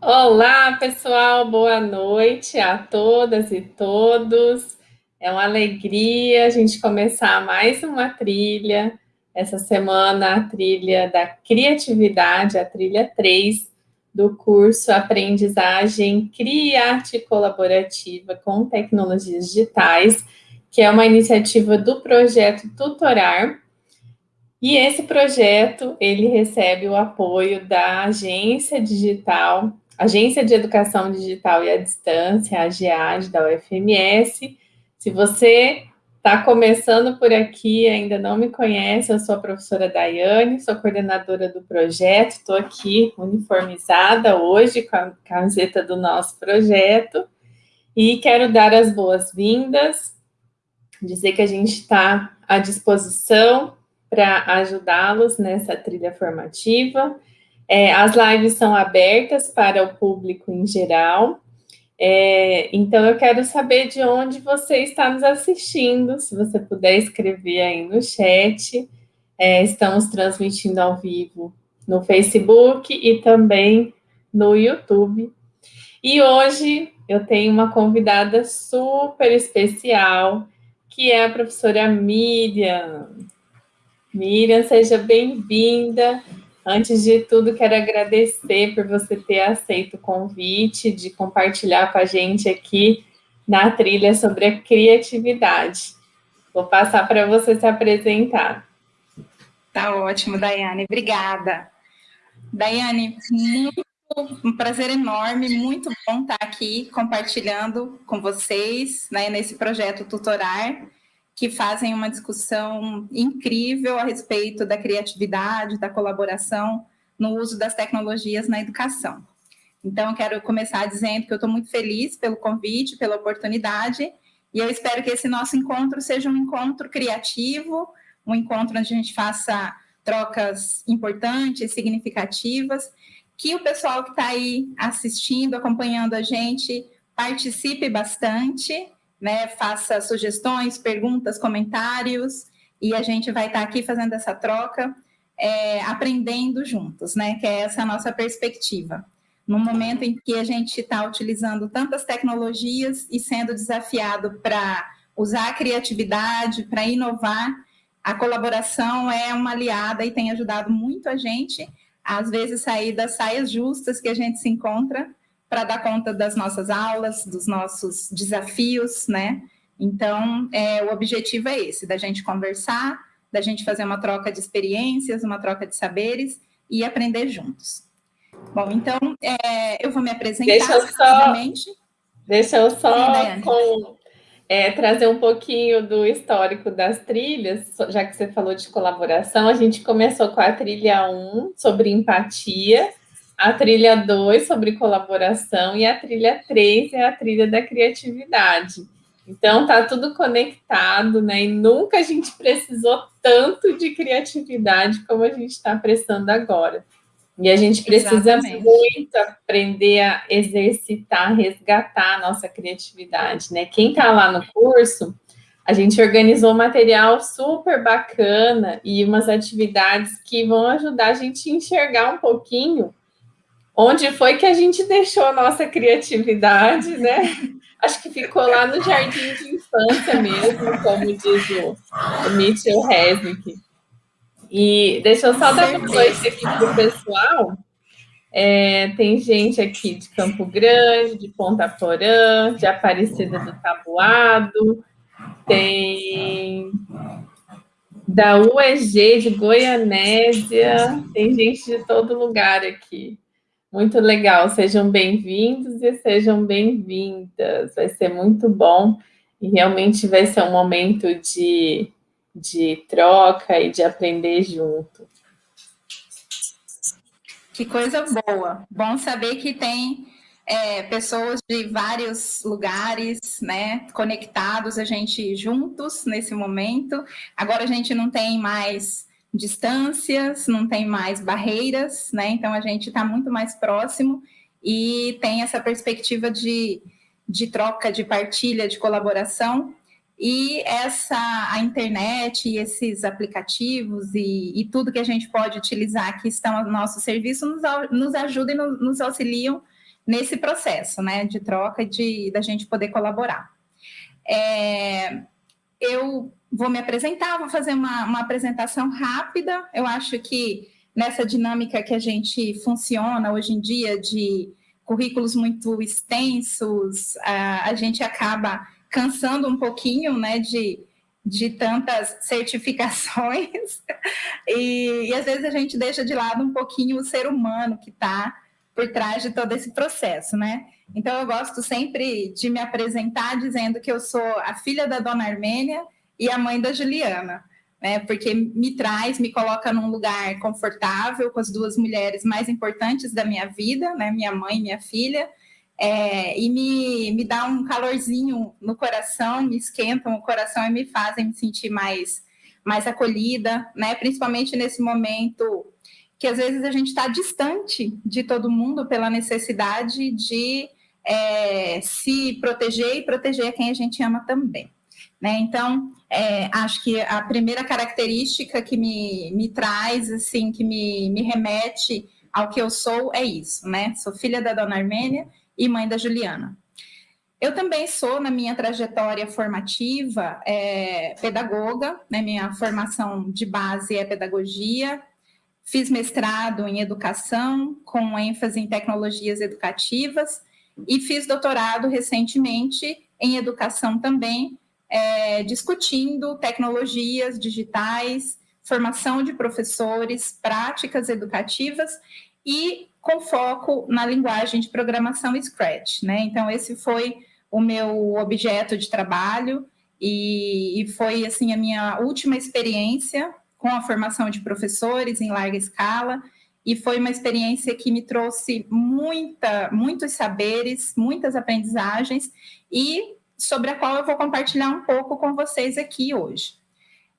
Olá, pessoal, boa noite a todas e todos. É uma alegria a gente começar mais uma trilha. Essa semana, a trilha da criatividade, a trilha 3 do curso Aprendizagem Criarte Colaborativa com Tecnologias Digitais, que é uma iniciativa do projeto Tutorar. E esse projeto, ele recebe o apoio da Agência Digital, Agência de Educação Digital e à Distância, a AGEAD, da UFMS. Se você Está começando por aqui, ainda não me conhece, eu sou a professora Daiane, sou coordenadora do projeto, estou aqui uniformizada hoje com a camiseta do nosso projeto e quero dar as boas-vindas, dizer que a gente está à disposição para ajudá-los nessa trilha formativa. É, as lives são abertas para o público em geral, é, então, eu quero saber de onde você está nos assistindo, se você puder escrever aí no chat. É, estamos transmitindo ao vivo no Facebook e também no YouTube. E hoje eu tenho uma convidada super especial, que é a professora Miriam. Miriam, seja bem-vinda. Antes de tudo, quero agradecer por você ter aceito o convite de compartilhar com a gente aqui na trilha sobre a criatividade. Vou passar para você se apresentar. Tá ótimo, Daiane. Obrigada. Daiane, muito, um prazer enorme, muito bom estar aqui compartilhando com vocês né, nesse projeto Tutorar que fazem uma discussão incrível a respeito da criatividade, da colaboração no uso das tecnologias na educação. Então, quero começar dizendo que eu estou muito feliz pelo convite, pela oportunidade, e eu espero que esse nosso encontro seja um encontro criativo, um encontro onde a gente faça trocas importantes, significativas, que o pessoal que está aí assistindo, acompanhando a gente, participe bastante, né? Faça sugestões, perguntas, comentários, e a gente vai estar aqui fazendo essa troca, é, aprendendo juntos, né? Que é essa a nossa perspectiva. No momento em que a gente está utilizando tantas tecnologias e sendo desafiado para usar a criatividade, para inovar, a colaboração é uma aliada e tem ajudado muito a gente, às vezes, sair das saias justas que a gente se encontra para dar conta das nossas aulas, dos nossos desafios, né? Então, é, o objetivo é esse, da gente conversar, da gente fazer uma troca de experiências, uma troca de saberes e aprender juntos. Bom, então, é, eu vou me apresentar deixa eu só, Deixa eu só Sim, com, é, trazer um pouquinho do histórico das trilhas, já que você falou de colaboração, a gente começou com a trilha 1, sobre empatia, a trilha 2 sobre colaboração e a trilha 3 é a trilha da criatividade. Então tá tudo conectado, né? E nunca a gente precisou tanto de criatividade como a gente está prestando agora. E a gente precisa Exatamente. muito aprender a exercitar, resgatar a nossa criatividade, né? Quem está lá no curso, a gente organizou um material super bacana e umas atividades que vão ajudar a gente a enxergar um pouquinho onde foi que a gente deixou a nossa criatividade, né? Acho que ficou lá no jardim de infância mesmo, como diz o, o Mitchell Resnick. E deixa eu só dar uma noite aqui para o pessoal. É, tem gente aqui de Campo Grande, de Ponta Porã, de Aparecida do Tabuado, tem da UEG de Goianésia, tem gente de todo lugar aqui. Muito legal, sejam bem-vindos e sejam bem-vindas. Vai ser muito bom e realmente vai ser um momento de, de troca e de aprender junto. Que coisa boa. Bom saber que tem é, pessoas de vários lugares, né, conectados, a gente juntos nesse momento. Agora a gente não tem mais distâncias, não tem mais barreiras, né? Então a gente está muito mais próximo e tem essa perspectiva de, de troca, de partilha, de colaboração e essa a internet e esses aplicativos e, e, tudo que a gente pode utilizar que estão ao nosso serviço nos, nos ajudam e nos, nos auxiliam nesse processo né, de troca de da gente poder colaborar. É, eu vou me apresentar, vou fazer uma, uma apresentação rápida. Eu acho que nessa dinâmica que a gente funciona hoje em dia de currículos muito extensos, a, a gente acaba cansando um pouquinho, né, de, de tantas certificações e, e, às vezes a gente deixa de lado um pouquinho o ser humano que está por trás de todo esse processo, né? Então eu gosto sempre de me apresentar dizendo que eu sou a filha da Dona Armênia e a mãe da Juliana, né? Porque me traz, me coloca num lugar confortável com as duas mulheres mais importantes da minha vida, né? Minha mãe e minha filha é, e me, me dá um calorzinho no coração, me esquentam o coração e me fazem me sentir mais, mais acolhida, né? Principalmente nesse momento que às vezes a gente está distante de todo mundo pela necessidade de é, se proteger e proteger quem a gente ama também. Né? Então, é, acho que a primeira característica que me, me traz, assim, que me, me remete ao que eu sou é isso, né? Sou filha da Dona Armênia e mãe da Juliana. Eu também sou, na minha trajetória formativa, é, pedagoga, né? minha formação de base é pedagogia, fiz mestrado em educação, com ênfase em tecnologias educativas, e fiz doutorado recentemente em educação também, é, discutindo tecnologias digitais, formação de professores, práticas educativas e com foco na linguagem de programação Scratch, né? Então esse foi o meu objeto de trabalho e, e foi assim a minha última experiência com a formação de professores em larga escala e foi uma experiência que me trouxe muita, muitos saberes, muitas aprendizagens e sobre a qual eu vou compartilhar um pouco com vocês aqui hoje.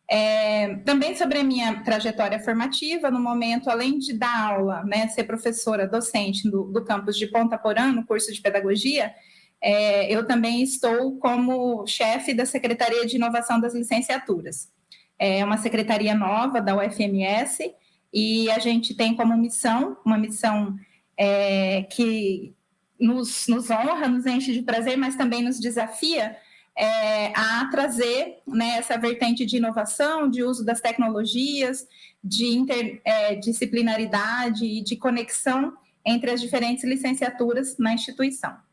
É, também sobre a minha trajetória formativa, no momento, além de dar aula, né, ser professora docente do, do campus de Ponta Porã, no curso de pedagogia, é, eu também estou como chefe da Secretaria de Inovação das Licenciaturas. É uma secretaria nova da UFMS e a gente tem como missão, uma missão é, que nos, nos honra, nos enche de prazer, mas também nos desafia, é, a trazer né, essa vertente de inovação, de uso das tecnologias, de interdisciplinaridade e de conexão entre as diferentes licenciaturas na instituição.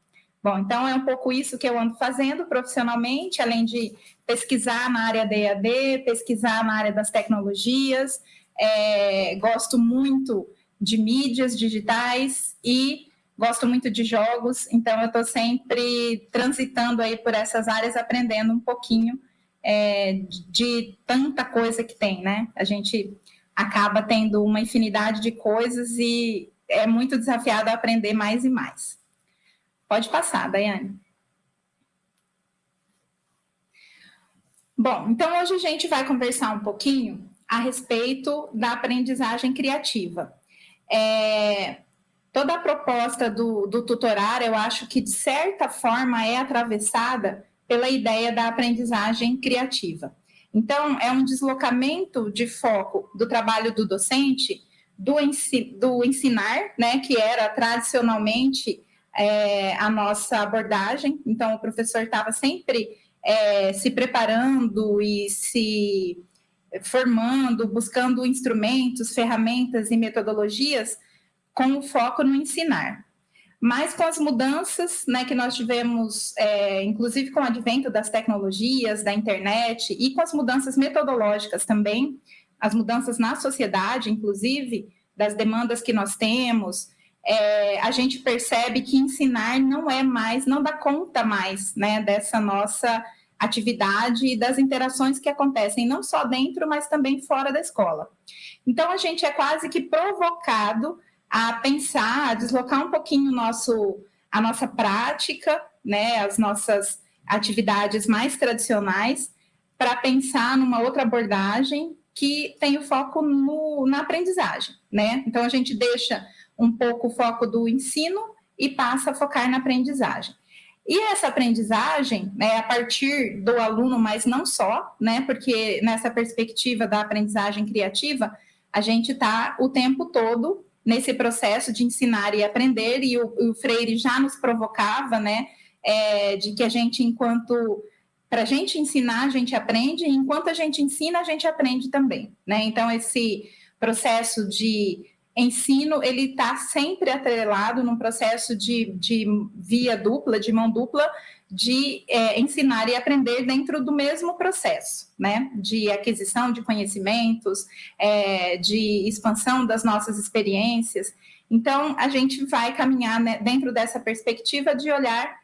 Bom, então é um pouco isso que eu ando fazendo profissionalmente, além de pesquisar na área da EAD, pesquisar na área das tecnologias, é, gosto muito de mídias digitais e gosto muito de jogos, então eu estou sempre transitando aí por essas áreas, aprendendo um pouquinho é, de tanta coisa que tem, né? A gente acaba tendo uma infinidade de coisas e é muito desafiado a aprender mais e mais. Pode passar, Daiane. Bom, então hoje a gente vai conversar um pouquinho a respeito da aprendizagem criativa. É, toda a proposta do, do tutorar, eu acho que, de certa forma, é atravessada pela ideia da aprendizagem criativa. Então, é um deslocamento de foco do trabalho do docente, do, ensi do ensinar, né, que era tradicionalmente é, a nossa abordagem. Então, o professor estava sempre é, se preparando e se formando, buscando instrumentos, ferramentas e metodologias com o foco no ensinar. Mas com as mudanças né, que nós tivemos, é, inclusive com o advento das tecnologias, da internet, e com as mudanças metodológicas também, as mudanças na sociedade, inclusive, das demandas que nós temos, é, a gente percebe que ensinar não é mais, não dá conta mais né, dessa nossa atividade e das interações que acontecem não só dentro, mas também fora da escola. Então, a gente é quase que provocado a pensar, a deslocar um pouquinho nosso, a nossa prática, né, as nossas atividades mais tradicionais, para pensar numa outra abordagem que tem o foco no, na aprendizagem, né? Então a gente deixa um pouco o foco do ensino e passa a focar na aprendizagem. E essa aprendizagem, né, a partir do aluno, mas não só, né, porque nessa perspectiva da aprendizagem criativa, a gente está o tempo todo nesse processo de ensinar e aprender, e o, o Freire já nos provocava, né, é, de que a gente, enquanto para a gente ensinar, a gente aprende, e enquanto a gente ensina, a gente aprende também, né? Então, esse processo de ensino, ele está sempre atrelado num processo de, de via dupla, de mão dupla, de é, ensinar e aprender dentro do mesmo processo, né? De aquisição de conhecimentos, é, de expansão das nossas experiências. Então, a gente vai caminhar né, dentro dessa perspectiva de olhar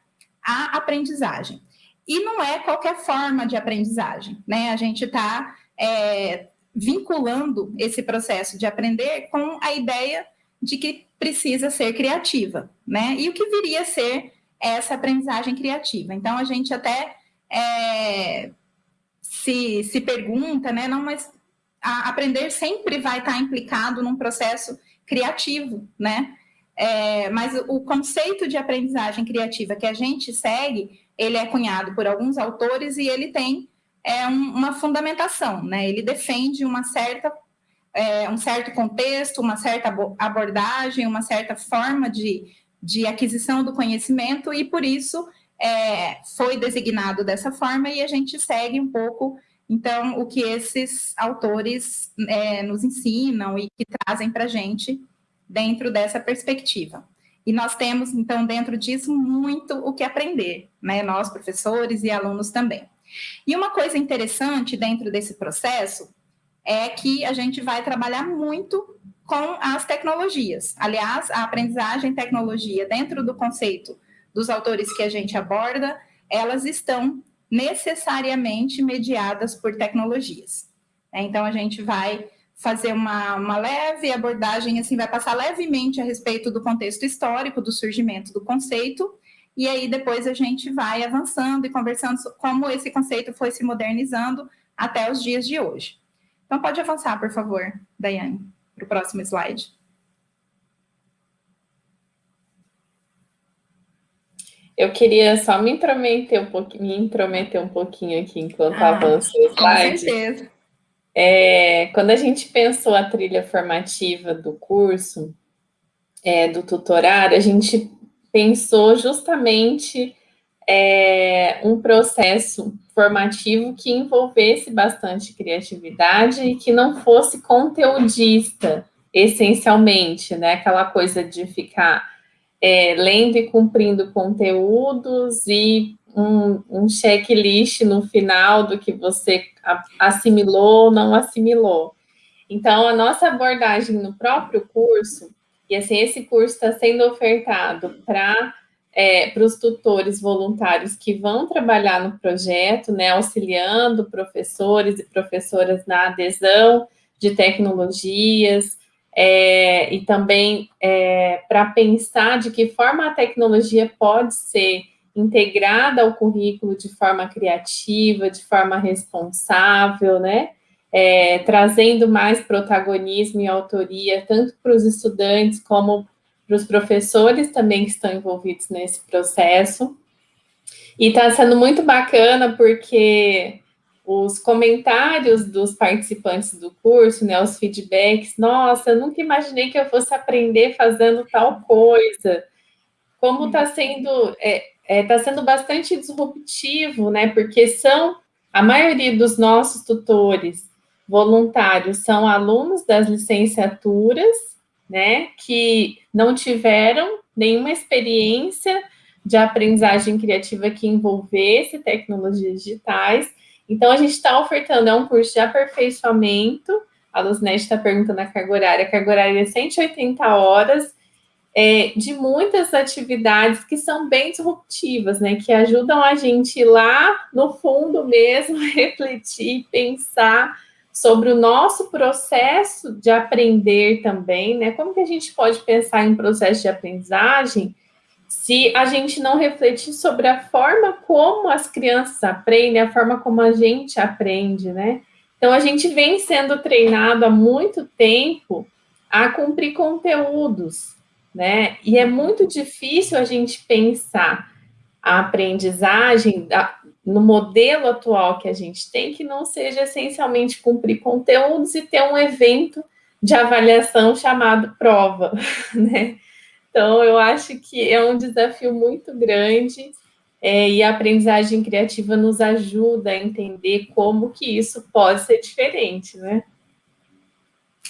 a aprendizagem. E não é qualquer forma de aprendizagem, né? A gente está é, vinculando esse processo de aprender com a ideia de que precisa ser criativa, né? E o que viria a ser essa aprendizagem criativa. Então, a gente até é, se, se pergunta, né? Não, mas aprender sempre vai estar implicado num processo criativo, né? É, mas o conceito de aprendizagem criativa que a gente segue, ele é cunhado por alguns autores e ele tem é um, uma fundamentação, né? Ele defende uma certa, é, um certo contexto, uma certa abordagem, uma certa forma de, de aquisição do conhecimento e por isso é, foi designado dessa forma e a gente segue um pouco então o que esses autores é, nos ensinam e que trazem para a gente dentro dessa perspectiva. E nós temos, então, dentro disso, muito o que aprender, né? Nós, professores e alunos também. E uma coisa interessante dentro desse processo é que a gente vai trabalhar muito com as tecnologias. Aliás, a aprendizagem e tecnologia, dentro do conceito dos autores que a gente aborda, elas estão necessariamente mediadas por tecnologias. Né? Então, a gente vai fazer uma, uma leve abordagem, assim, vai passar levemente a respeito do contexto histórico do surgimento do conceito, e aí depois a gente vai avançando e conversando como esse conceito foi se modernizando até os dias de hoje. Então pode avançar, por favor, Daiane, para o próximo slide. Eu queria só me intrometer um pouquinho, me intrometer um pouquinho aqui enquanto ah, avança o slide. Com certeza. É, quando a gente pensou a trilha formativa do curso, é, do tutorado, a gente pensou justamente é, um processo formativo que envolvesse bastante criatividade e que não fosse conteudista, essencialmente, né? Aquela coisa de ficar é, lendo e cumprindo conteúdos e um, um checklist no final do que você assimilou ou não assimilou. Então, a nossa abordagem no próprio curso e assim, esse curso está sendo ofertado para é, para os tutores voluntários que vão trabalhar no projeto, né, auxiliando professores e professoras na adesão de tecnologias, é, e também é, para pensar de que forma a tecnologia pode ser integrada ao currículo de forma criativa, de forma responsável, né? É, trazendo mais protagonismo e autoria, tanto para os estudantes como para os professores também que estão envolvidos nesse processo. E está sendo muito bacana porque os comentários dos participantes do curso, né, os feedbacks, nossa, eu nunca imaginei que eu fosse aprender fazendo tal coisa. Como está sendo, é, é, tá sendo bastante disruptivo, né, porque são, a maioria dos nossos tutores voluntários são alunos das licenciaturas, né, que não tiveram nenhuma experiência de aprendizagem criativa que envolvesse tecnologias digitais. Então, a gente está ofertando, é um curso de aperfeiçoamento, a Luzinete está perguntando a carga horária, a carga horária é 180 horas, é, de muitas atividades que são bem disruptivas, né, que ajudam a gente ir lá no fundo mesmo, refletir, pensar sobre o nosso processo de aprender também, né? Como que a gente pode pensar em processo de aprendizagem se a gente não refletir sobre a forma como as crianças aprendem, a forma como a gente aprende, né? Então, a gente vem sendo treinado há muito tempo a cumprir conteúdos, né? E é muito difícil a gente pensar a aprendizagem no modelo atual que a gente tem, que não seja essencialmente cumprir conteúdos e ter um evento de avaliação chamado prova, né? Então, eu acho que é um desafio muito grande é, e a aprendizagem criativa nos ajuda a entender como que isso pode ser diferente, né?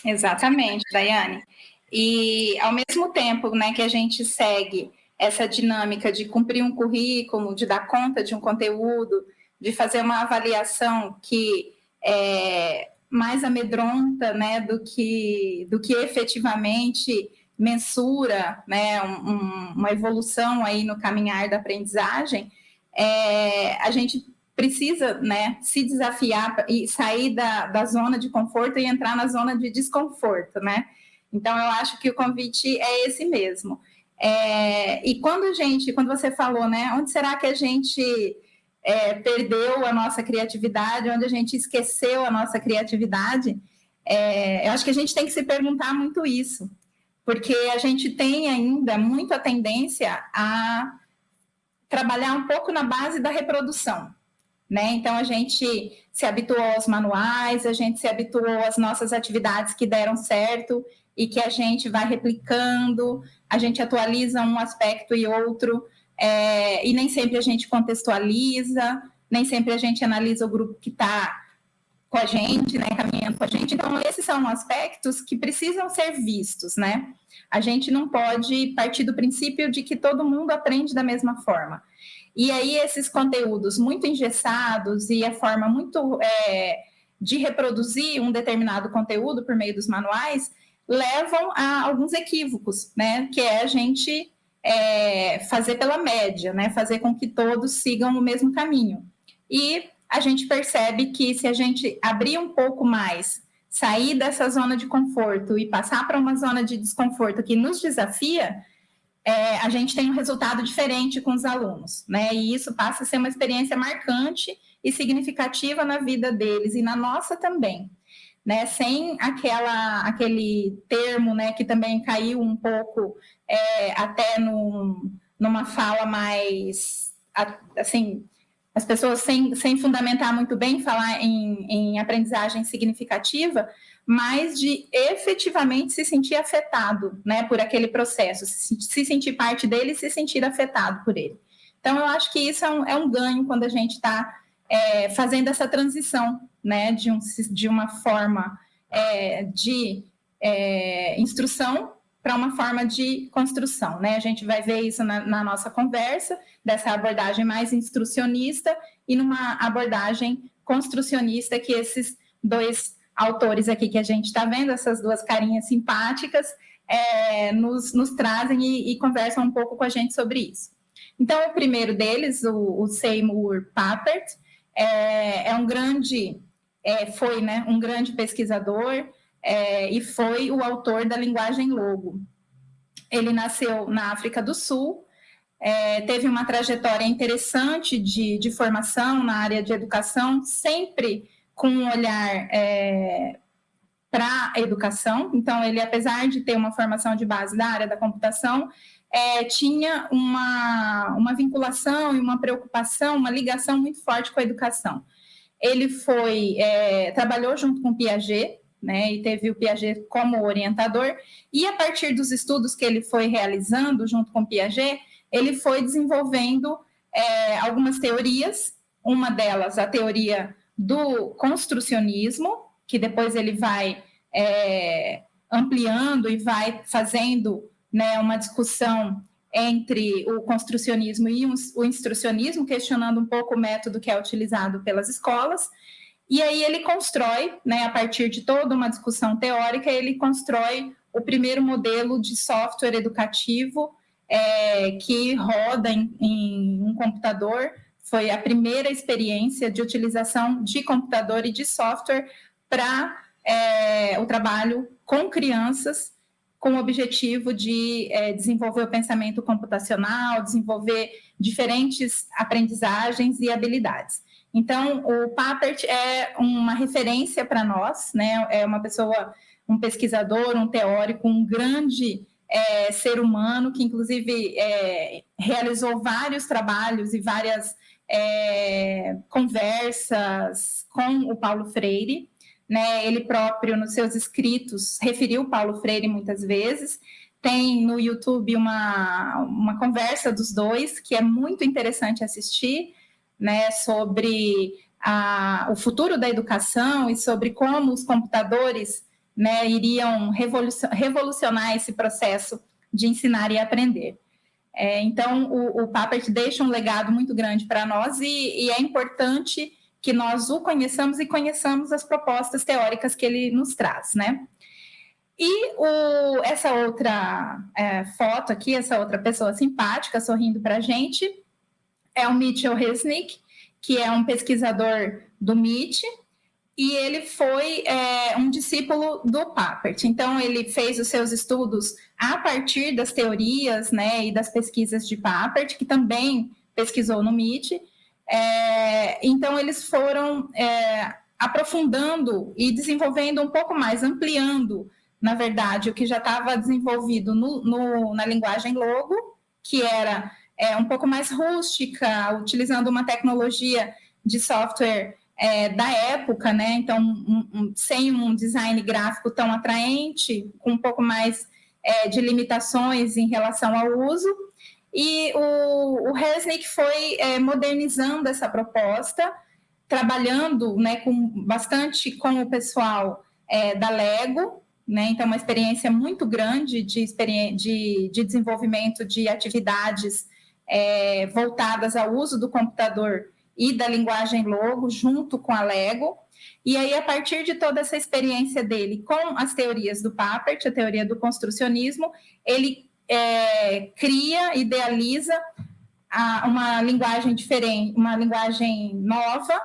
Exatamente, Daiane. E ao mesmo tempo né, que a gente segue essa dinâmica de cumprir um currículo, de dar conta de um conteúdo, de fazer uma avaliação que é mais amedronta né, do, que, do que efetivamente mensura né, um, uma evolução aí no caminhar da aprendizagem, é, a gente precisa né, se desafiar e sair da, da zona de conforto e entrar na zona de desconforto, né? Então, eu acho que o convite é esse mesmo. É, e quando a gente, quando você falou, né, onde será que a gente é, perdeu a nossa criatividade, onde a gente esqueceu a nossa criatividade, é, eu acho que a gente tem que se perguntar muito isso, porque a gente tem ainda muita tendência a trabalhar um pouco na base da reprodução. Né? Então, a gente se habituou aos manuais, a gente se habituou às nossas atividades que deram certo e que a gente vai replicando, a gente atualiza um aspecto e outro, é, e nem sempre a gente contextualiza, nem sempre a gente analisa o grupo que está com a gente, né, caminhando com a gente. Então, esses são aspectos que precisam ser vistos, né? A gente não pode partir do princípio de que todo mundo aprende da mesma forma. E aí, esses conteúdos muito engessados e a forma muito é, de reproduzir um determinado conteúdo por meio dos manuais levam a alguns equívocos, né? Que é a gente é, fazer pela média, né? Fazer com que todos sigam o mesmo caminho. E a gente percebe que se a gente abrir um pouco mais, sair dessa zona de conforto e passar para uma zona de desconforto que nos desafia, é, a gente tem um resultado diferente com os alunos, né? E isso passa a ser uma experiência marcante e significativa na vida deles e na nossa também né, sem aquela, aquele termo né, que também caiu um pouco é, até no, numa fala mais assim, as pessoas sem, sem fundamentar muito bem falar em, em aprendizagem significativa, mas de efetivamente se sentir afetado né, por aquele processo, se, se sentir parte dele e se sentir afetado por ele. Então, eu acho que isso é um, é um ganho quando a gente está é, fazendo essa transição né, de, um, de uma forma é, de é, instrução para uma forma de construção. Né? A gente vai ver isso na, na, nossa conversa, dessa abordagem mais instrucionista e numa abordagem construcionista que esses dois autores aqui que a gente está vendo, essas duas carinhas simpáticas, é, nos, nos, trazem e, e, conversam um pouco com a gente sobre isso. Então, o primeiro deles, o, o Seymour Papert, é, é um grande, é, foi né, um grande pesquisador é, e foi o autor da linguagem logo. Ele nasceu na África do Sul, é, teve uma trajetória interessante de, de, formação na área de educação, sempre com um olhar é, para a educação. Então, ele, apesar de ter uma formação de base da área da computação, é, tinha uma, uma vinculação e uma preocupação, uma ligação muito forte com a educação. Ele foi é, trabalhou junto com Piaget, né, e teve o Piaget como orientador, e a partir dos estudos que ele foi realizando junto com Piaget, ele foi desenvolvendo é, algumas teorias, uma delas a teoria do construcionismo, que depois ele vai é, ampliando e vai fazendo né, uma discussão entre o construcionismo e o instrucionismo, questionando um pouco o método que é utilizado pelas escolas. E aí ele constrói, né, a partir de toda uma discussão teórica, ele constrói o primeiro modelo de software educativo é, que roda em, em um computador. Foi a primeira experiência de utilização de computador e de software para é, o trabalho com crianças com o objetivo de é, desenvolver o pensamento computacional, desenvolver diferentes aprendizagens e habilidades. Então, o Papert é uma referência para nós, né? É uma pessoa, um pesquisador, um teórico, um grande é, ser humano que, inclusive, é, realizou vários trabalhos e várias conversas com o Paulo Freire. Né? Ele próprio, nos seus escritos, referiu Paulo Freire muitas vezes. Tem no YouTube uma, uma conversa dos dois, que é muito interessante assistir, né? sobre a, o futuro da educação e sobre como os computadores né, iriam revolucionar esse processo de ensinar e aprender. É, então, o, o Papert deixa um legado muito grande para nós e, e, é importante que nós o conheçamos e conheçamos as propostas teóricas que ele nos traz, né? E o, essa outra é, foto aqui, essa outra pessoa simpática sorrindo para a gente, é o Mitchell Resnick, que é um pesquisador do MIT, e ele foi é, um discípulo do Papert. Então, ele fez os seus estudos a partir das teorias né, e das pesquisas de Papert, que também pesquisou no MIT. É, então, eles foram é, aprofundando e desenvolvendo um pouco mais, ampliando, na verdade, o que já estava desenvolvido no, no, na linguagem Logo, que era é, um pouco mais rústica, utilizando uma tecnologia de software é, da época, né? Então, um, um, sem um design gráfico tão atraente, com um pouco mais é, de limitações em relação ao uso. E o, o Resnick foi é, modernizando essa proposta, trabalhando né, com, bastante com o pessoal é, da Lego, né? Então, uma experiência muito grande de, de, de desenvolvimento de atividades é, voltadas ao uso do computador e da linguagem Logo, junto com a Lego. E aí, a partir de toda essa experiência dele com as teorias do Papert, a teoria do construcionismo, ele é, cria, idealiza a, uma linguagem diferente, uma linguagem nova,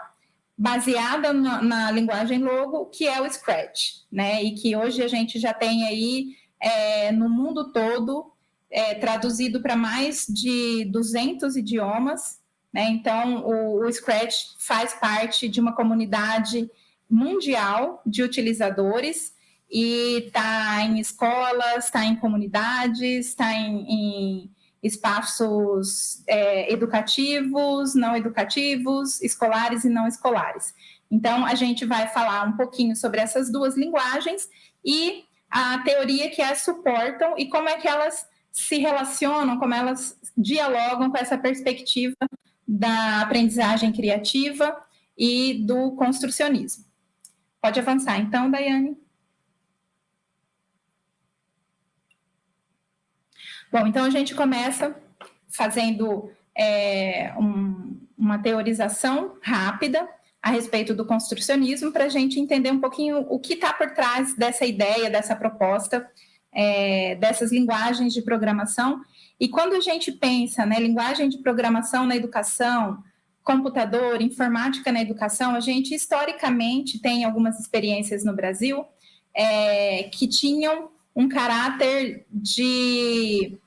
baseada na, na, linguagem Logo, que é o Scratch, né? E que hoje a gente já tem aí é, no mundo todo é, traduzido para mais de 200 idiomas, né? Então, o, o Scratch faz parte de uma comunidade mundial de utilizadores e está em escolas, está em comunidades, está em, em, espaços é, educativos, não educativos, escolares e não escolares. Então, a gente vai falar um pouquinho sobre essas duas linguagens e a teoria que as suportam e como é que elas se relacionam, como elas dialogam com essa perspectiva da aprendizagem criativa e do construcionismo. Pode avançar, então, Daiane. Bom, então a gente começa fazendo é, um, uma teorização rápida a respeito do construcionismo para a gente entender um pouquinho o que está por trás dessa ideia, dessa proposta, é, dessas linguagens de programação. E quando a gente pensa, né, linguagem de programação na educação, computador, informática na educação, a gente historicamente tem algumas experiências no Brasil é, que tinham um caráter de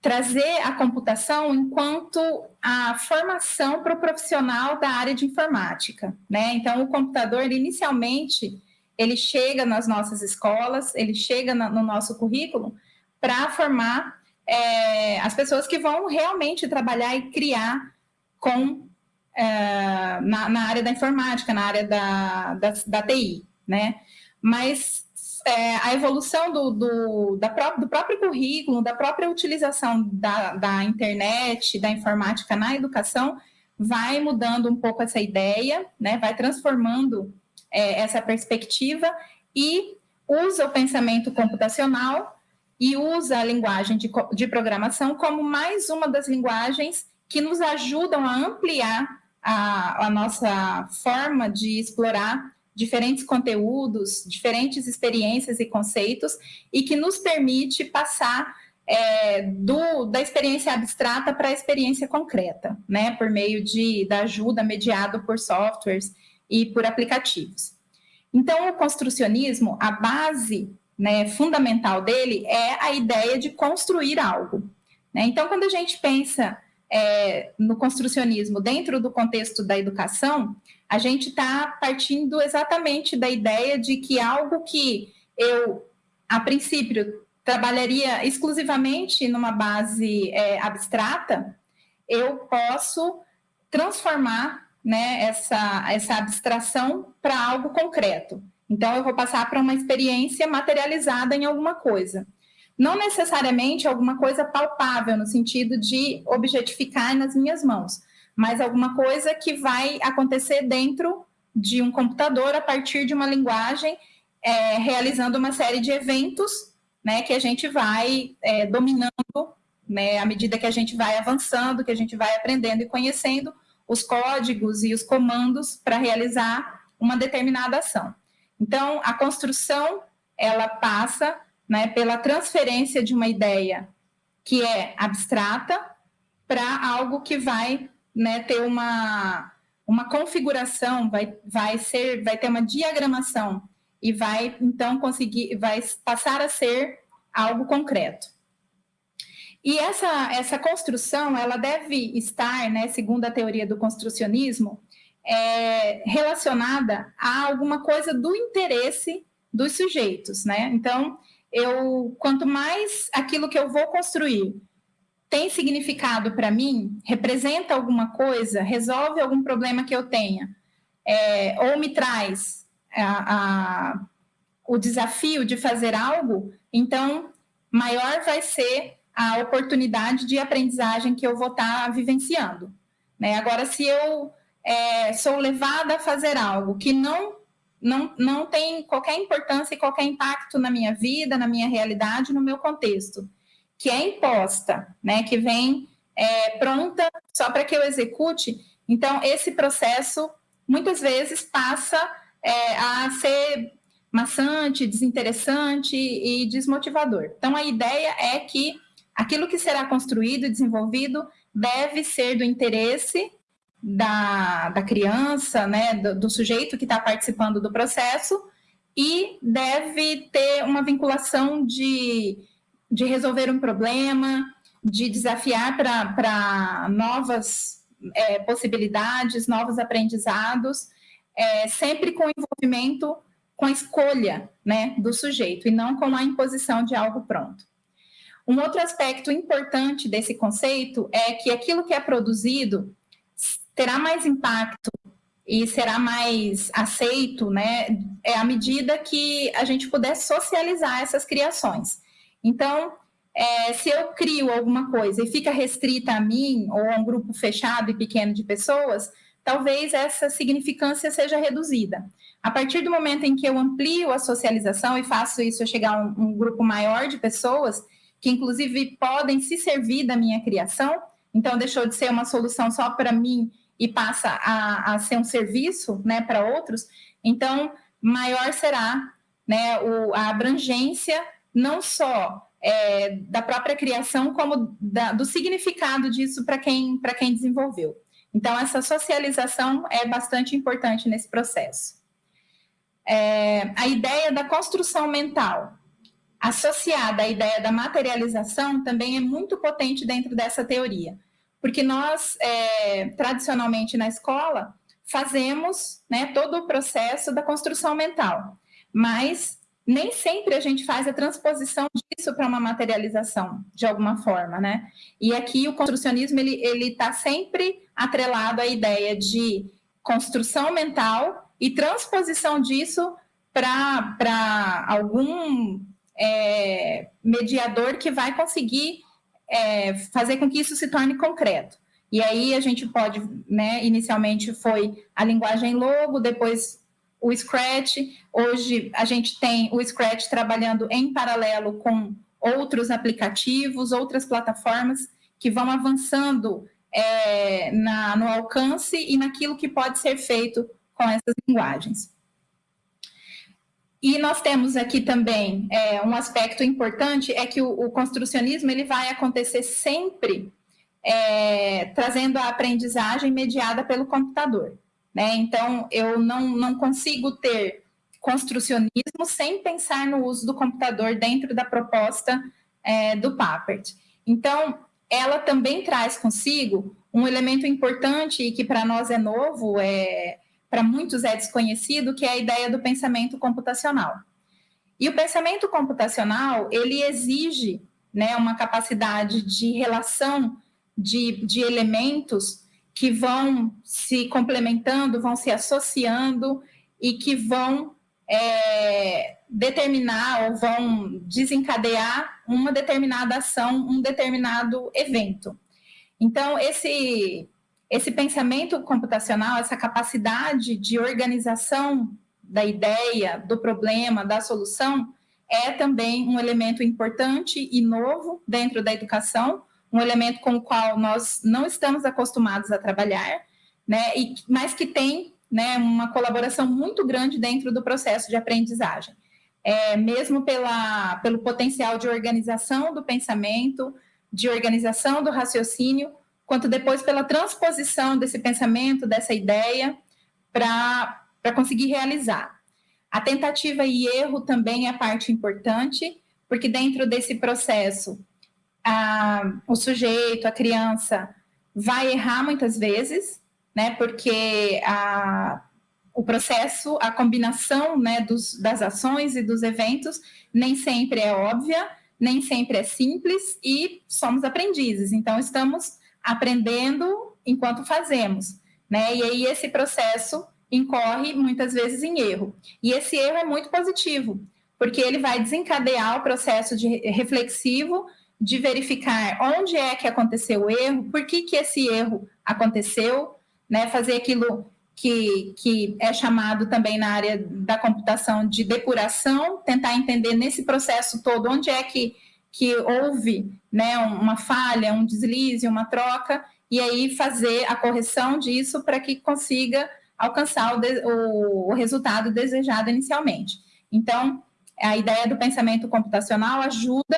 trazer a computação enquanto a formação para o profissional da área de informática, né? Então, o computador, inicialmente, ele chega nas nossas escolas, ele chega no nosso currículo para formar é, as pessoas que vão realmente trabalhar e criar com é, na, na, área da informática, na área da, da, da TI, né? Mas é, a evolução do, do, da pró do próprio currículo, da própria utilização da, da internet, da informática na educação, vai mudando um pouco essa ideia, né? Vai transformando é, essa perspectiva e usa o pensamento computacional e usa a linguagem de, de programação como mais uma das linguagens que nos ajudam a ampliar a, a nossa forma de explorar diferentes conteúdos, diferentes experiências e conceitos, e que nos permite passar é, do, da experiência abstrata para a experiência concreta, né, por meio de, da ajuda mediada por softwares e por aplicativos. Então, o construcionismo, a base né, fundamental dele é a ideia de construir algo. Né? Então, quando a gente pensa é, no construcionismo dentro do contexto da educação, a gente está partindo exatamente da ideia de que algo que eu, a princípio, trabalharia exclusivamente numa base é, abstrata, eu posso transformar né, essa, essa abstração para algo concreto. Então, eu vou passar para uma experiência materializada em alguma coisa. Não necessariamente alguma coisa palpável, no sentido de objetificar nas minhas mãos, mas alguma coisa que vai acontecer dentro de um computador a partir de uma linguagem, é, realizando uma série de eventos né, que a gente vai é, dominando né, à medida que a gente vai avançando, que a gente vai aprendendo e conhecendo os códigos e os comandos para realizar uma determinada ação. Então, a construção, ela passa né, pela transferência de uma ideia que é abstrata para algo que vai né, ter uma, uma configuração, vai, vai, ser, vai ter uma diagramação e vai, então, conseguir, vai passar a ser algo concreto. E essa, essa construção, ela deve estar, né, segundo a teoria do construcionismo, é, relacionada a alguma coisa do interesse dos sujeitos, né? Então, eu quanto mais aquilo que eu vou construir tem significado para mim, representa alguma coisa, resolve algum problema que eu tenha, é, ou me traz a, a, o desafio de fazer algo, então maior vai ser a oportunidade de aprendizagem que eu vou estar tá vivenciando. Né? Agora, se eu é, sou levada a fazer algo que não, não, não tem qualquer importância e qualquer impacto na minha vida, na minha realidade, no meu contexto, que é imposta, né, que vem é, pronta só para que eu execute, então esse processo muitas vezes passa é, a ser maçante, desinteressante e desmotivador. Então a ideia é que aquilo que será construído e desenvolvido deve ser do interesse da, da criança, né, do, do sujeito que está participando do processo, e deve ter uma vinculação de, de resolver um problema, de desafiar para novas é, possibilidades, novos aprendizados, é, sempre com envolvimento, com a escolha né, do sujeito, e não com a imposição de algo pronto. Um outro aspecto importante desse conceito é que aquilo que é produzido terá mais impacto e será mais aceito, né, é à medida que a gente puder socializar essas criações. Então, é, se eu crio alguma coisa e fica restrita a mim ou a um grupo fechado e pequeno de pessoas, talvez essa significância seja reduzida. A partir do momento em que eu amplio a socialização e faço isso chegar a um, um grupo maior de pessoas, que inclusive podem se servir da minha criação, então deixou de ser uma solução só para mim e passa a, a ser um serviço né, para outros, então maior será né, o, a abrangência não só é, da própria criação, como da, do significado disso para quem, quem desenvolveu. Então, essa socialização é bastante importante nesse processo. É, a ideia da construção mental, associada à ideia da materialização, também é muito potente dentro dessa teoria porque nós, é, tradicionalmente na escola, fazemos né, todo o processo da construção mental, mas nem sempre a gente faz a transposição disso para uma materialização, de alguma forma, né? E aqui o construcionismo, ele está sempre atrelado à ideia de construção mental e transposição disso para algum é, mediador que vai conseguir é, fazer com que isso se torne concreto. E aí a gente pode, né, inicialmente foi a linguagem logo, depois o Scratch, hoje a gente tem o Scratch trabalhando em paralelo com outros aplicativos, outras plataformas que vão avançando é, na, no alcance e naquilo que pode ser feito com essas linguagens. E nós temos aqui também é, um aspecto importante, é que o, o, construcionismo ele vai acontecer sempre é, trazendo a aprendizagem mediada pelo computador. Né? Então, eu não, não consigo ter construcionismo sem pensar no uso do computador dentro da proposta é, do Papert. Então, ela também traz consigo um elemento importante e que para nós é novo, é, para muitos é desconhecido, que é a ideia do pensamento computacional. E o pensamento computacional, ele exige né, uma capacidade de relação de, de elementos que vão se complementando, vão se associando e que vão é, determinar ou vão desencadear uma determinada ação, um determinado evento. Então, esse, esse pensamento computacional, essa capacidade de organização da ideia, do problema, da solução, é também um elemento importante e novo dentro da educação, um elemento com o qual nós não estamos acostumados a trabalhar, né, e, mas que tem né, uma colaboração muito grande dentro do processo de aprendizagem. É, mesmo pela, pelo potencial de organização do pensamento, de organização do raciocínio, quanto depois pela transposição desse pensamento, dessa ideia, para conseguir realizar. A tentativa e erro também é parte importante, porque dentro desse processo, a, o sujeito, a criança, vai errar muitas vezes, né, porque a, o processo, a combinação né, dos, das ações e dos eventos nem sempre é óbvia, nem sempre é simples e somos aprendizes. Então, estamos aprendendo enquanto fazemos. Né? E aí, esse processo incorre muitas vezes em erro. E esse erro é muito positivo, porque ele vai desencadear o processo de reflexivo de verificar onde é que aconteceu o erro, por que, que esse erro aconteceu, né? fazer aquilo que, que é chamado também na área da computação de depuração, tentar entender nesse processo todo onde é que, que houve né, uma falha, um deslize, uma troca, e aí fazer a correção disso para que consiga alcançar o, de, o, o resultado desejado inicialmente. Então, a ideia do pensamento computacional ajuda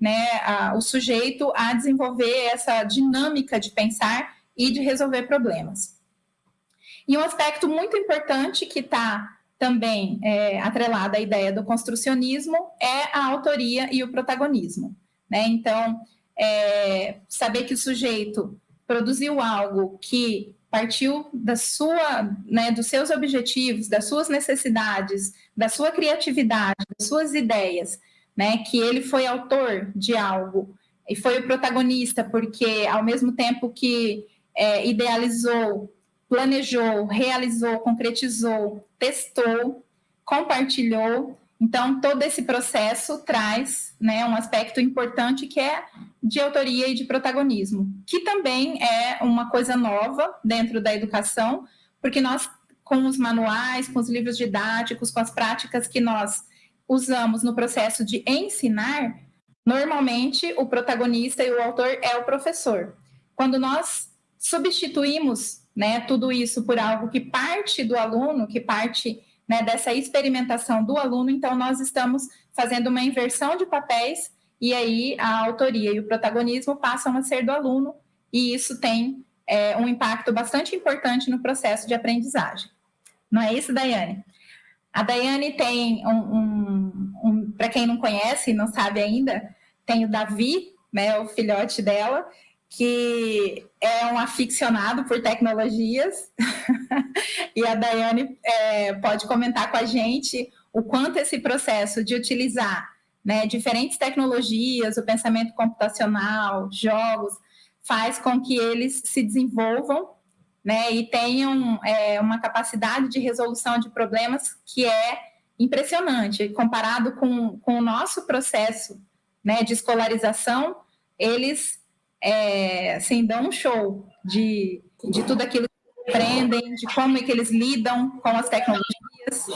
né, a, o sujeito a desenvolver essa dinâmica de pensar e de resolver problemas. E um aspecto muito importante que está também é, atrelado à ideia do construcionismo é a autoria e o protagonismo. Né? Então, é, saber que o sujeito produziu algo que partiu da sua, né, dos seus objetivos, das suas necessidades, da sua criatividade, das suas ideias, né, que ele foi autor de algo e foi o protagonista, porque ao mesmo tempo que é, idealizou planejou, realizou, concretizou, testou, compartilhou. Então, todo esse processo traz né, um aspecto importante que é de autoria e de protagonismo, que também é uma coisa nova dentro da educação, porque nós, com os manuais, com os livros didáticos, com as práticas que nós usamos no processo de ensinar, normalmente o protagonista e o autor é o professor. Quando nós substituímos né, tudo isso por algo que parte do aluno, que parte né, dessa experimentação do aluno, então nós estamos fazendo uma inversão de papéis e aí a autoria e o protagonismo passam a ser do aluno e isso tem é, um impacto bastante importante no processo de aprendizagem. Não é isso, Daiane? A Daiane tem um, um, um para quem não conhece, não sabe ainda, tem o Davi, né, o filhote dela, que é um aficionado por tecnologias, e a Daiane é, pode comentar com a gente o quanto esse processo de utilizar né, diferentes tecnologias, o pensamento computacional, jogos, faz com que eles se desenvolvam né, e tenham é, uma capacidade de resolução de problemas que é impressionante. Comparado com, com o nosso processo né, de escolarização, eles é, assim, dão um show de, de tudo aquilo que aprendem, de como é que eles lidam com as tecnologias.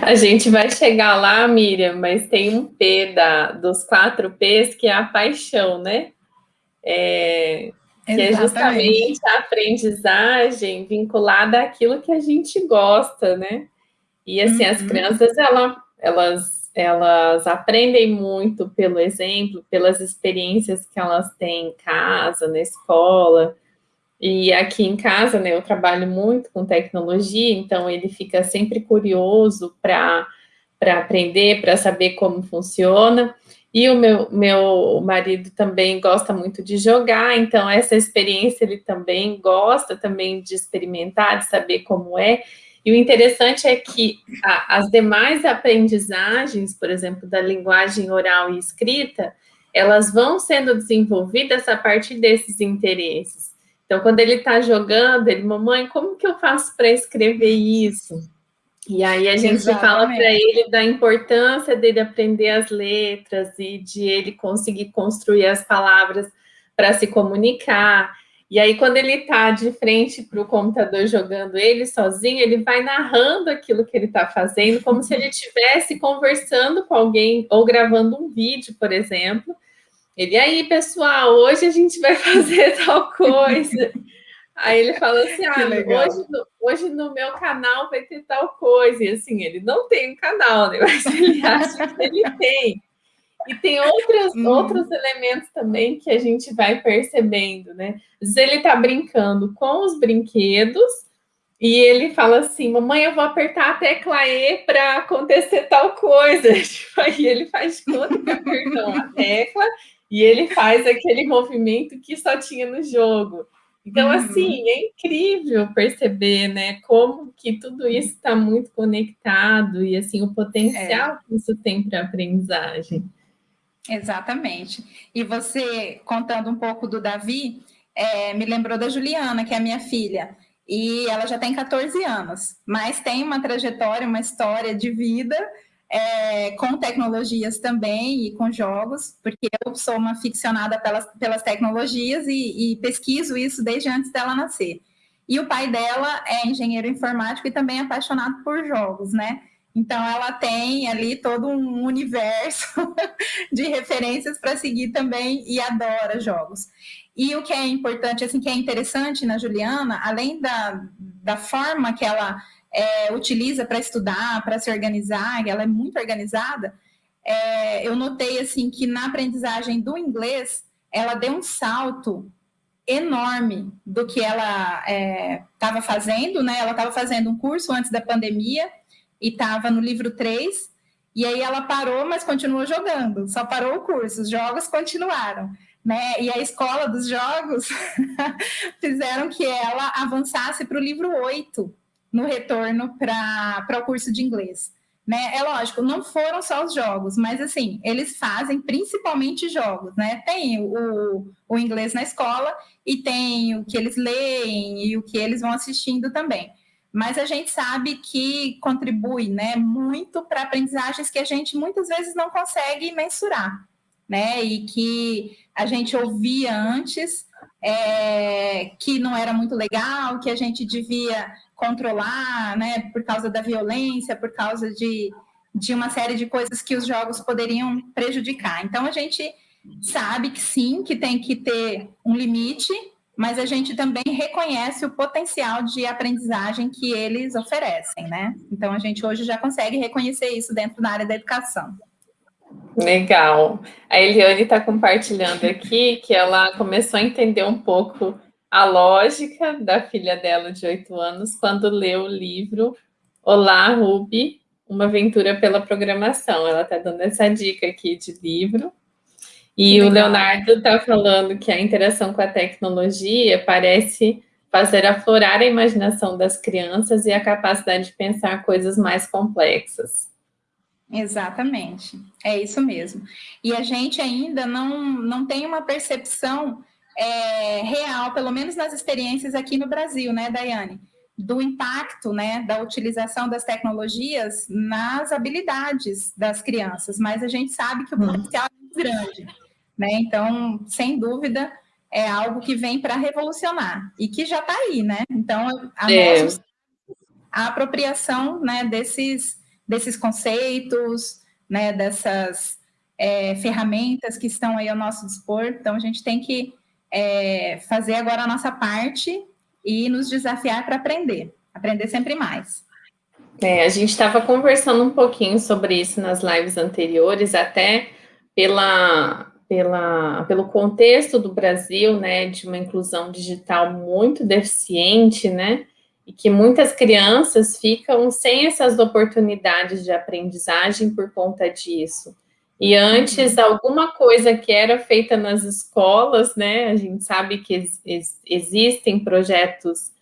A gente vai chegar lá, Miriam, mas tem um P da, dos quatro P's que é a paixão, né? É, que é justamente a aprendizagem vinculada àquilo que a gente gosta, né? E assim, uhum. as crianças, ela, elas elas aprendem muito pelo exemplo, pelas experiências que elas têm em casa, na escola. E aqui em casa, né, eu trabalho muito com tecnologia, então ele fica sempre curioso para aprender, para saber como funciona. E o meu, meu marido também gosta muito de jogar, então essa experiência ele também gosta também de experimentar, de saber como é. E o interessante é que a, as demais aprendizagens, por exemplo, da linguagem oral e escrita, elas vão sendo desenvolvidas a partir desses interesses. Então, quando ele está jogando, ele, mamãe, como que eu faço para escrever isso? E aí a gente Exatamente. fala para ele da importância dele aprender as letras e de ele conseguir construir as palavras para se comunicar. E aí, quando ele está de frente para o computador jogando ele sozinho, ele vai narrando aquilo que ele está fazendo, como se ele estivesse conversando com alguém ou gravando um vídeo, por exemplo. Ele, aí, pessoal, hoje a gente vai fazer tal coisa. Aí ele falou assim: ah, hoje no, hoje no meu canal vai ter tal coisa. E assim, ele não tem um canal, né? Mas ele acha que ele tem. E tem outros, hum. outros elementos também que a gente vai percebendo, né? Às vezes ele está brincando com os brinquedos e ele fala assim: Mamãe, eu vou apertar a tecla E para acontecer tal coisa. Tipo, aí ele faz conta que apertou a tecla e ele faz aquele movimento que só tinha no jogo. Então, uhum. assim, é incrível perceber, né, como que tudo isso está muito conectado e, assim, o potencial é. que isso tem para a aprendizagem. Exatamente. E você, contando um pouco do Davi, é, me lembrou da Juliana, que é a minha filha, e ela já tem 14 anos, mas tem uma trajetória, uma história de vida é, com tecnologias também e com jogos, porque eu sou uma ficcionada pelas, pelas tecnologias e, e, pesquiso isso desde antes dela nascer. E o pai dela é engenheiro informático e também é apaixonado por jogos, né? Então ela tem ali todo um universo de referências para seguir também e adora jogos. E o que é importante, assim, que é interessante na Juliana, além da, da forma que ela é, utiliza para estudar, para se organizar, ela é muito organizada, é, eu notei assim que na aprendizagem do inglês ela deu um salto enorme do que ela estava é, fazendo, né? Ela estava fazendo um curso antes da pandemia e estava no livro 3, e aí ela parou, mas continuou jogando, só parou o curso, os jogos continuaram. Né? E a escola dos jogos fizeram que ela avançasse para o livro 8, no retorno para o curso de inglês. Né? É lógico, não foram só os jogos, mas assim, eles fazem principalmente jogos, né? Tem o, o inglês na escola e tem o que eles leem e o que eles vão assistindo também. Mas a gente sabe que contribui né, muito para aprendizagens que a gente muitas vezes não consegue mensurar, né? E que a gente ouvia antes é, que não era muito legal, que a gente devia controlar, né, por causa da violência, por causa de, de uma série de coisas que os jogos poderiam prejudicar. Então, a gente sabe que sim, que tem que ter um limite, mas a gente também reconhece o potencial de aprendizagem que eles oferecem, né? Então, a gente hoje já consegue reconhecer isso dentro da área da educação. Legal. A Eliane está compartilhando aqui que ela começou a entender um pouco a lógica da filha dela de oito anos quando leu o livro Olá, Ruby, uma aventura pela programação. Ela está dando essa dica aqui de livro. E o Leonardo está falando que a interação com a tecnologia parece fazer aflorar a imaginação das crianças e a capacidade de pensar coisas mais complexas. Exatamente, é isso mesmo. E a gente ainda não, não tem uma percepção é, real, pelo menos nas experiências aqui no Brasil, né, Daiane? Do impacto né, da utilização das tecnologias nas habilidades das crianças, mas a gente sabe que o hum. potencial é muito grande. Né? Então, sem dúvida, é algo que vem para revolucionar e que já está aí, né? Então, a, é. nossa, a apropriação né, desses, desses conceitos, né, dessas é, ferramentas que estão aí ao nosso dispor. Então, a gente tem que é, fazer agora a nossa parte e nos desafiar para aprender, aprender sempre mais. É, a gente estava conversando um pouquinho sobre isso nas lives anteriores, até pela, pela, pelo contexto do Brasil, né, de uma inclusão digital muito deficiente, né, e que muitas crianças ficam sem essas oportunidades de aprendizagem por conta disso. E antes, uhum. alguma coisa que era feita nas escolas, né? A gente sabe que ex existem projetos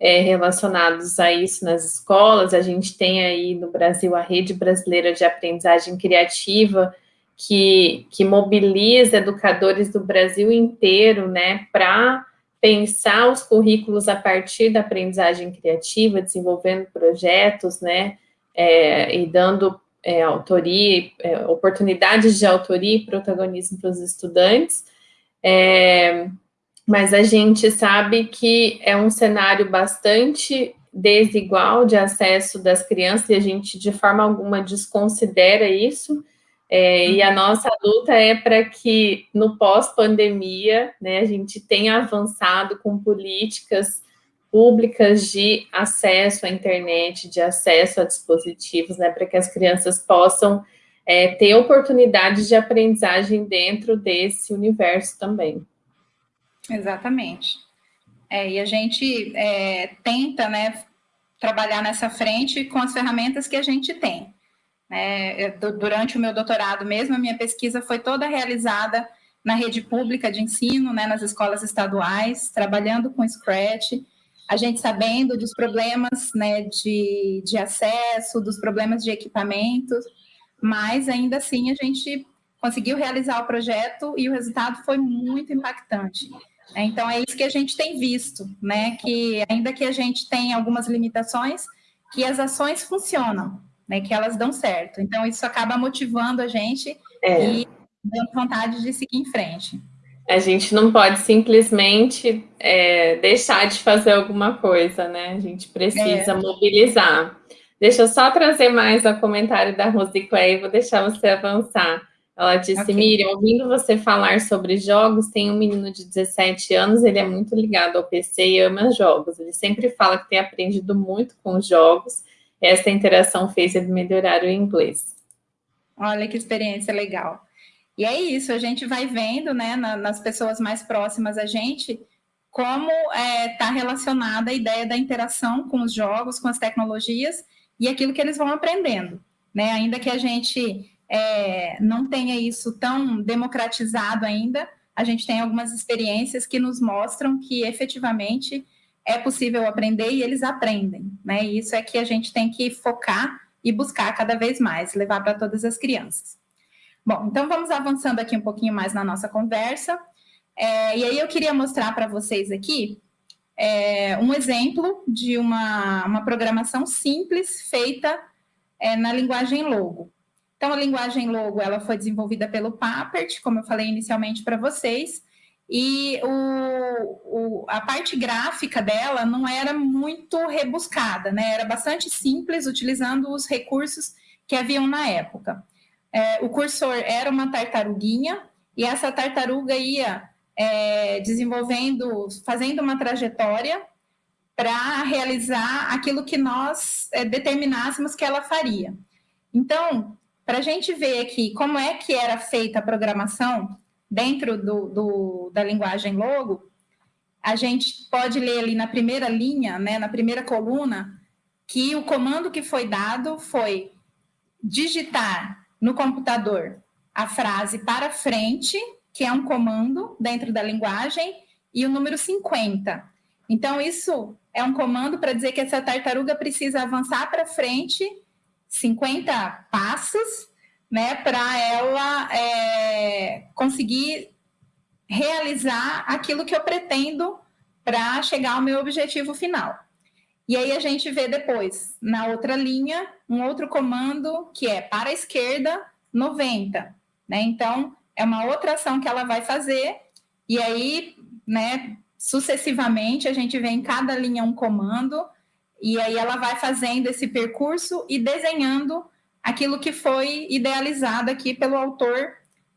é, relacionados a isso nas escolas. A gente tem aí no Brasil a Rede Brasileira de Aprendizagem Criativa, que, que mobiliza educadores do Brasil inteiro, né, para pensar os currículos a partir da aprendizagem criativa, desenvolvendo projetos, né, é, e dando é, autoria, é, oportunidades de autoria e protagonismo para os estudantes. É, mas a gente sabe que é um cenário bastante desigual de acesso das crianças e a gente, de forma alguma, desconsidera isso. É, e a nossa luta é para que no pós-pandemia né, a gente tenha avançado com políticas públicas de acesso à internet, de acesso a dispositivos, né, para que as crianças possam é, ter oportunidades de aprendizagem dentro desse universo também. Exatamente. É, e a gente é, tenta né, trabalhar nessa frente com as ferramentas que a gente tem. É, durante o meu doutorado mesmo, a minha pesquisa foi toda realizada na rede pública de ensino, né, nas escolas estaduais, trabalhando com Scratch, a gente sabendo dos problemas né, de, de acesso, dos problemas de equipamentos, mas ainda assim a gente conseguiu realizar o projeto e o resultado foi muito impactante. Então, é isso que a gente tem visto, né? Que ainda que a gente tenha algumas limitações, que as ações funcionam, né? Que elas dão certo. Então, isso acaba motivando a gente é. e dando vontade de seguir em frente. A gente não pode simplesmente é, deixar de fazer alguma coisa, né? A gente precisa é. mobilizar. Deixa eu só trazer mais o comentário da Rose Clay, vou deixar você avançar. Ela disse, okay. Miriam, ouvindo você falar sobre jogos, tem um menino de 17 anos, ele é muito ligado ao PC e ama jogos. Ele sempre fala que tem aprendido muito com os jogos. Essa interação fez ele melhorar o inglês. Olha que experiência legal. E é isso, a gente vai vendo, né, na, nas pessoas mais próximas a gente, como está é, tá relacionada a ideia da interação com os jogos, com as tecnologias e aquilo que eles vão aprendendo. Né? Ainda que a gente é, não tenha isso tão democratizado ainda, a gente tem algumas experiências que nos mostram que efetivamente é possível aprender e eles aprendem, né? E isso é que a gente tem que focar e buscar cada vez mais, levar para todas as crianças. Bom, então vamos avançando aqui um pouquinho mais na nossa conversa. É, e aí eu queria mostrar para vocês aqui é, um exemplo de uma, uma programação simples feita é, na linguagem Logo. Então, a linguagem Logo ela foi desenvolvida pelo Papert, como eu falei inicialmente para vocês, e o, o, a parte gráfica dela não era muito rebuscada, né? era bastante simples, utilizando os recursos que haviam na época. É, o cursor era uma tartaruguinha, e essa tartaruga ia é, desenvolvendo, fazendo uma trajetória para realizar aquilo que nós é, determinássemos que ela faria. Então, para a gente ver aqui como é que era feita a programação dentro do, do, da linguagem Logo, a gente pode ler ali na primeira linha, né, na primeira coluna, que o comando que foi dado foi digitar no computador a frase para frente, que é um comando dentro da linguagem, e o número 50. Então, isso é um comando para dizer que essa tartaruga precisa avançar para frente 50 passos, né, para ela é, conseguir realizar aquilo que eu pretendo para chegar ao meu objetivo final. E aí a gente vê depois, na outra linha, um outro comando que é para a esquerda, 90. Né? Então, é uma outra ação que ela vai fazer, e aí, né, sucessivamente, a gente vê em cada linha um comando, e aí ela vai fazendo esse percurso e desenhando aquilo que foi idealizado aqui pelo autor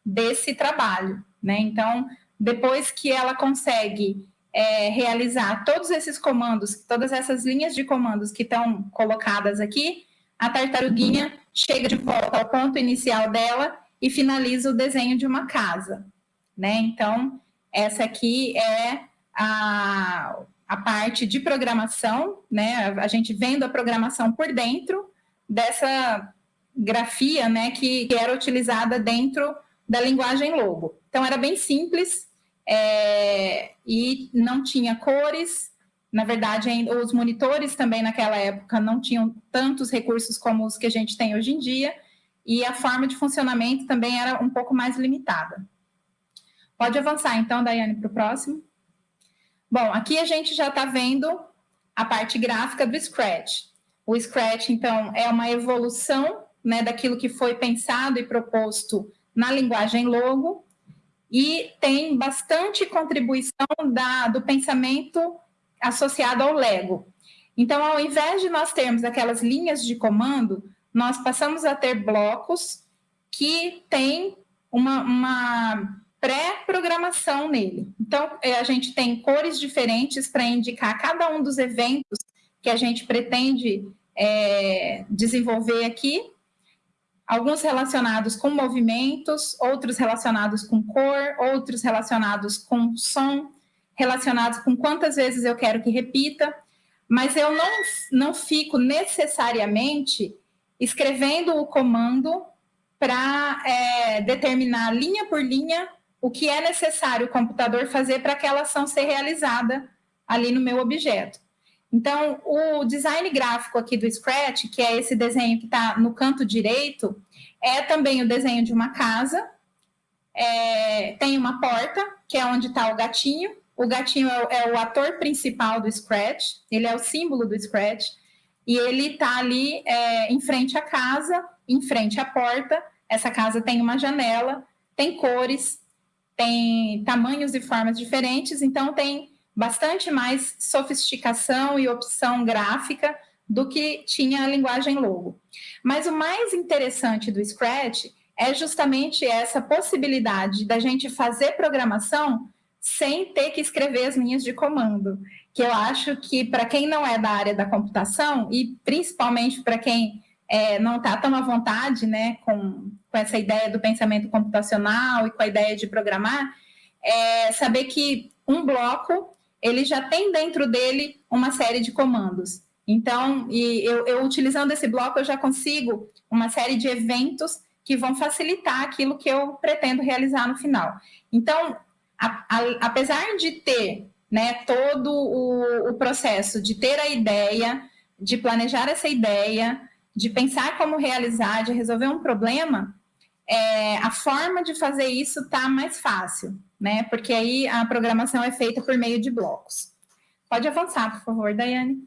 desse trabalho, né? Então, depois que ela consegue é, realizar todos esses comandos, todas essas linhas de comandos que estão colocadas aqui, a tartaruguinha chega de volta ao ponto inicial dela e finaliza o desenho de uma casa, né? Então, essa aqui é a, a parte de programação, né? A gente vendo a programação por dentro dessa grafia né, que, que era utilizada dentro da linguagem logo. Então, era bem simples é, e não tinha cores. Na verdade, os monitores também naquela época não tinham tantos recursos como os que a gente tem hoje em dia, e a forma de funcionamento também era um pouco mais limitada. Pode avançar, então, Daiane, para o próximo. Bom, aqui a gente já está vendo a parte gráfica do Scratch. O Scratch, então, é uma evolução né, daquilo que foi pensado e proposto na linguagem Logo, e tem bastante contribuição da, do pensamento associado ao Lego. Então, ao invés de nós termos aquelas linhas de comando, nós passamos a ter blocos que têm uma, uma pré-programação nele. Então, é, a gente tem cores diferentes para indicar cada um dos eventos que a gente pretende é, desenvolver aqui, alguns relacionados com movimentos, outros relacionados com cor, outros relacionados com som, relacionados com quantas vezes eu quero que repita, mas eu não, não fico necessariamente escrevendo o comando para é, determinar linha por linha o que é necessário o computador fazer para aquela ação ser realizada ali no meu objeto. Então, o design gráfico aqui do Scratch, que é esse desenho que está no canto direito, é também o desenho de uma casa. É, tem uma porta, que é onde está o gatinho. O gatinho é, é, o ator principal do Scratch, ele é o símbolo do Scratch. E ele está ali é, em frente à casa, em frente à porta. Essa casa tem uma janela, tem cores, tem tamanhos e formas diferentes, então tem bastante mais sofisticação e opção gráfica do que tinha a linguagem logo. Mas o mais interessante do Scratch é justamente essa possibilidade da gente fazer programação sem ter que escrever as linhas de comando, que eu acho que para quem não é da área da computação e principalmente para quem é, não está tão à vontade né, com, com essa ideia do pensamento computacional e com a ideia de programar, é saber que um bloco ele já tem dentro dele uma série de comandos. Então, e eu, eu utilizando esse bloco, eu já consigo uma série de eventos que vão facilitar aquilo que eu pretendo realizar no final. Então, a, a, apesar de ter né, todo o, o processo de ter a ideia, de planejar essa ideia, de pensar como realizar, de resolver um problema, é, a forma de fazer isso está mais fácil né? Porque aí a programação é feita por meio de blocos. Pode avançar, por favor, Daiane.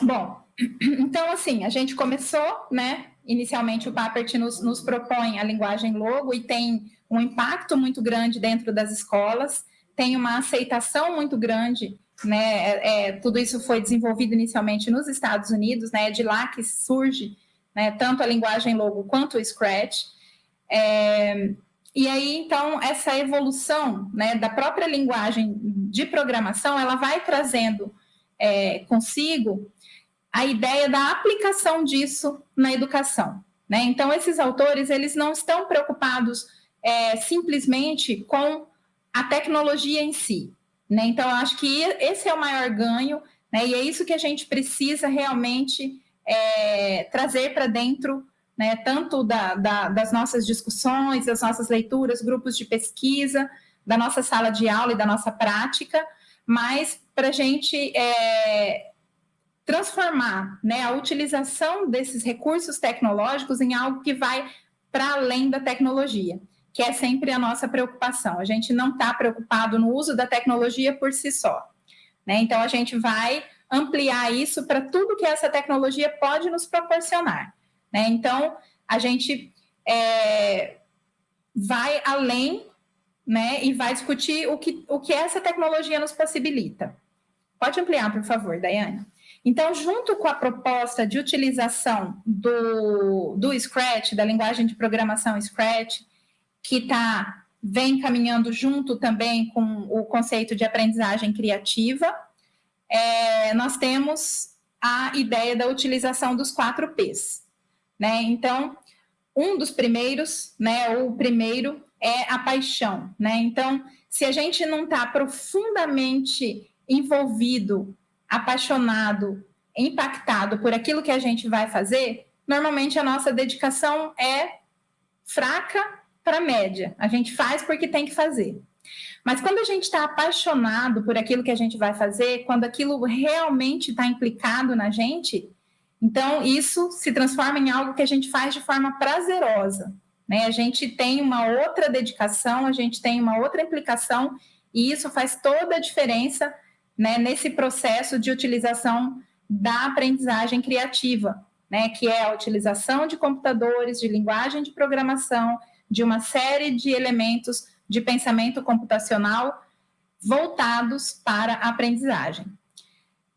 Bom, então assim, a gente começou, né? Inicialmente o Papert nos, nos propõe a linguagem logo e tem um impacto muito grande dentro das escolas, tem uma aceitação muito grande, né? É, é, tudo isso foi desenvolvido inicialmente nos Estados Unidos, né? É de lá que surge né, tanto a linguagem logo quanto o Scratch. É, e aí, então, essa evolução né, da própria linguagem de programação, ela vai trazendo é, consigo a ideia da aplicação disso na educação. Né? Então, esses autores, eles não estão preocupados é, simplesmente com a tecnologia em si. Né? Então, eu acho que esse é o maior ganho, né? e é isso que a gente precisa realmente é, trazer para dentro né, tanto da, da, das nossas discussões, das nossas leituras, grupos de pesquisa, da nossa sala de aula e da nossa prática, mas para a gente é, transformar né, a utilização desses recursos tecnológicos em algo que vai para além da tecnologia, que é sempre a nossa preocupação. A gente não está preocupado no uso da tecnologia por si só. Né? Então, a gente vai ampliar isso para tudo que essa tecnologia pode nos proporcionar. Né? Então, a gente é, vai além né, e vai discutir o que, o que essa tecnologia nos possibilita. Pode ampliar, por favor, Daiane. Então, junto com a proposta de utilização do, do Scratch, da linguagem de programação Scratch, que tá, vem caminhando junto também com o conceito de aprendizagem criativa, é, nós temos a ideia da utilização dos quatro Ps. Né? Então, um dos primeiros, né, o primeiro é a paixão, né? Então, se a gente não está profundamente envolvido, apaixonado, impactado por aquilo que a gente vai fazer, normalmente a nossa dedicação é fraca para média. A gente faz porque tem que fazer. Mas quando a gente está apaixonado por aquilo que a gente vai fazer, quando aquilo realmente está implicado na gente, então isso se transforma em algo que a gente faz de forma prazerosa. Né? A gente tem uma outra dedicação, a gente tem uma outra implicação, e isso faz toda a diferença né, nesse processo de utilização da aprendizagem criativa, né, que é a utilização de computadores, de linguagem de programação, de uma série de elementos de pensamento computacional voltados para a aprendizagem.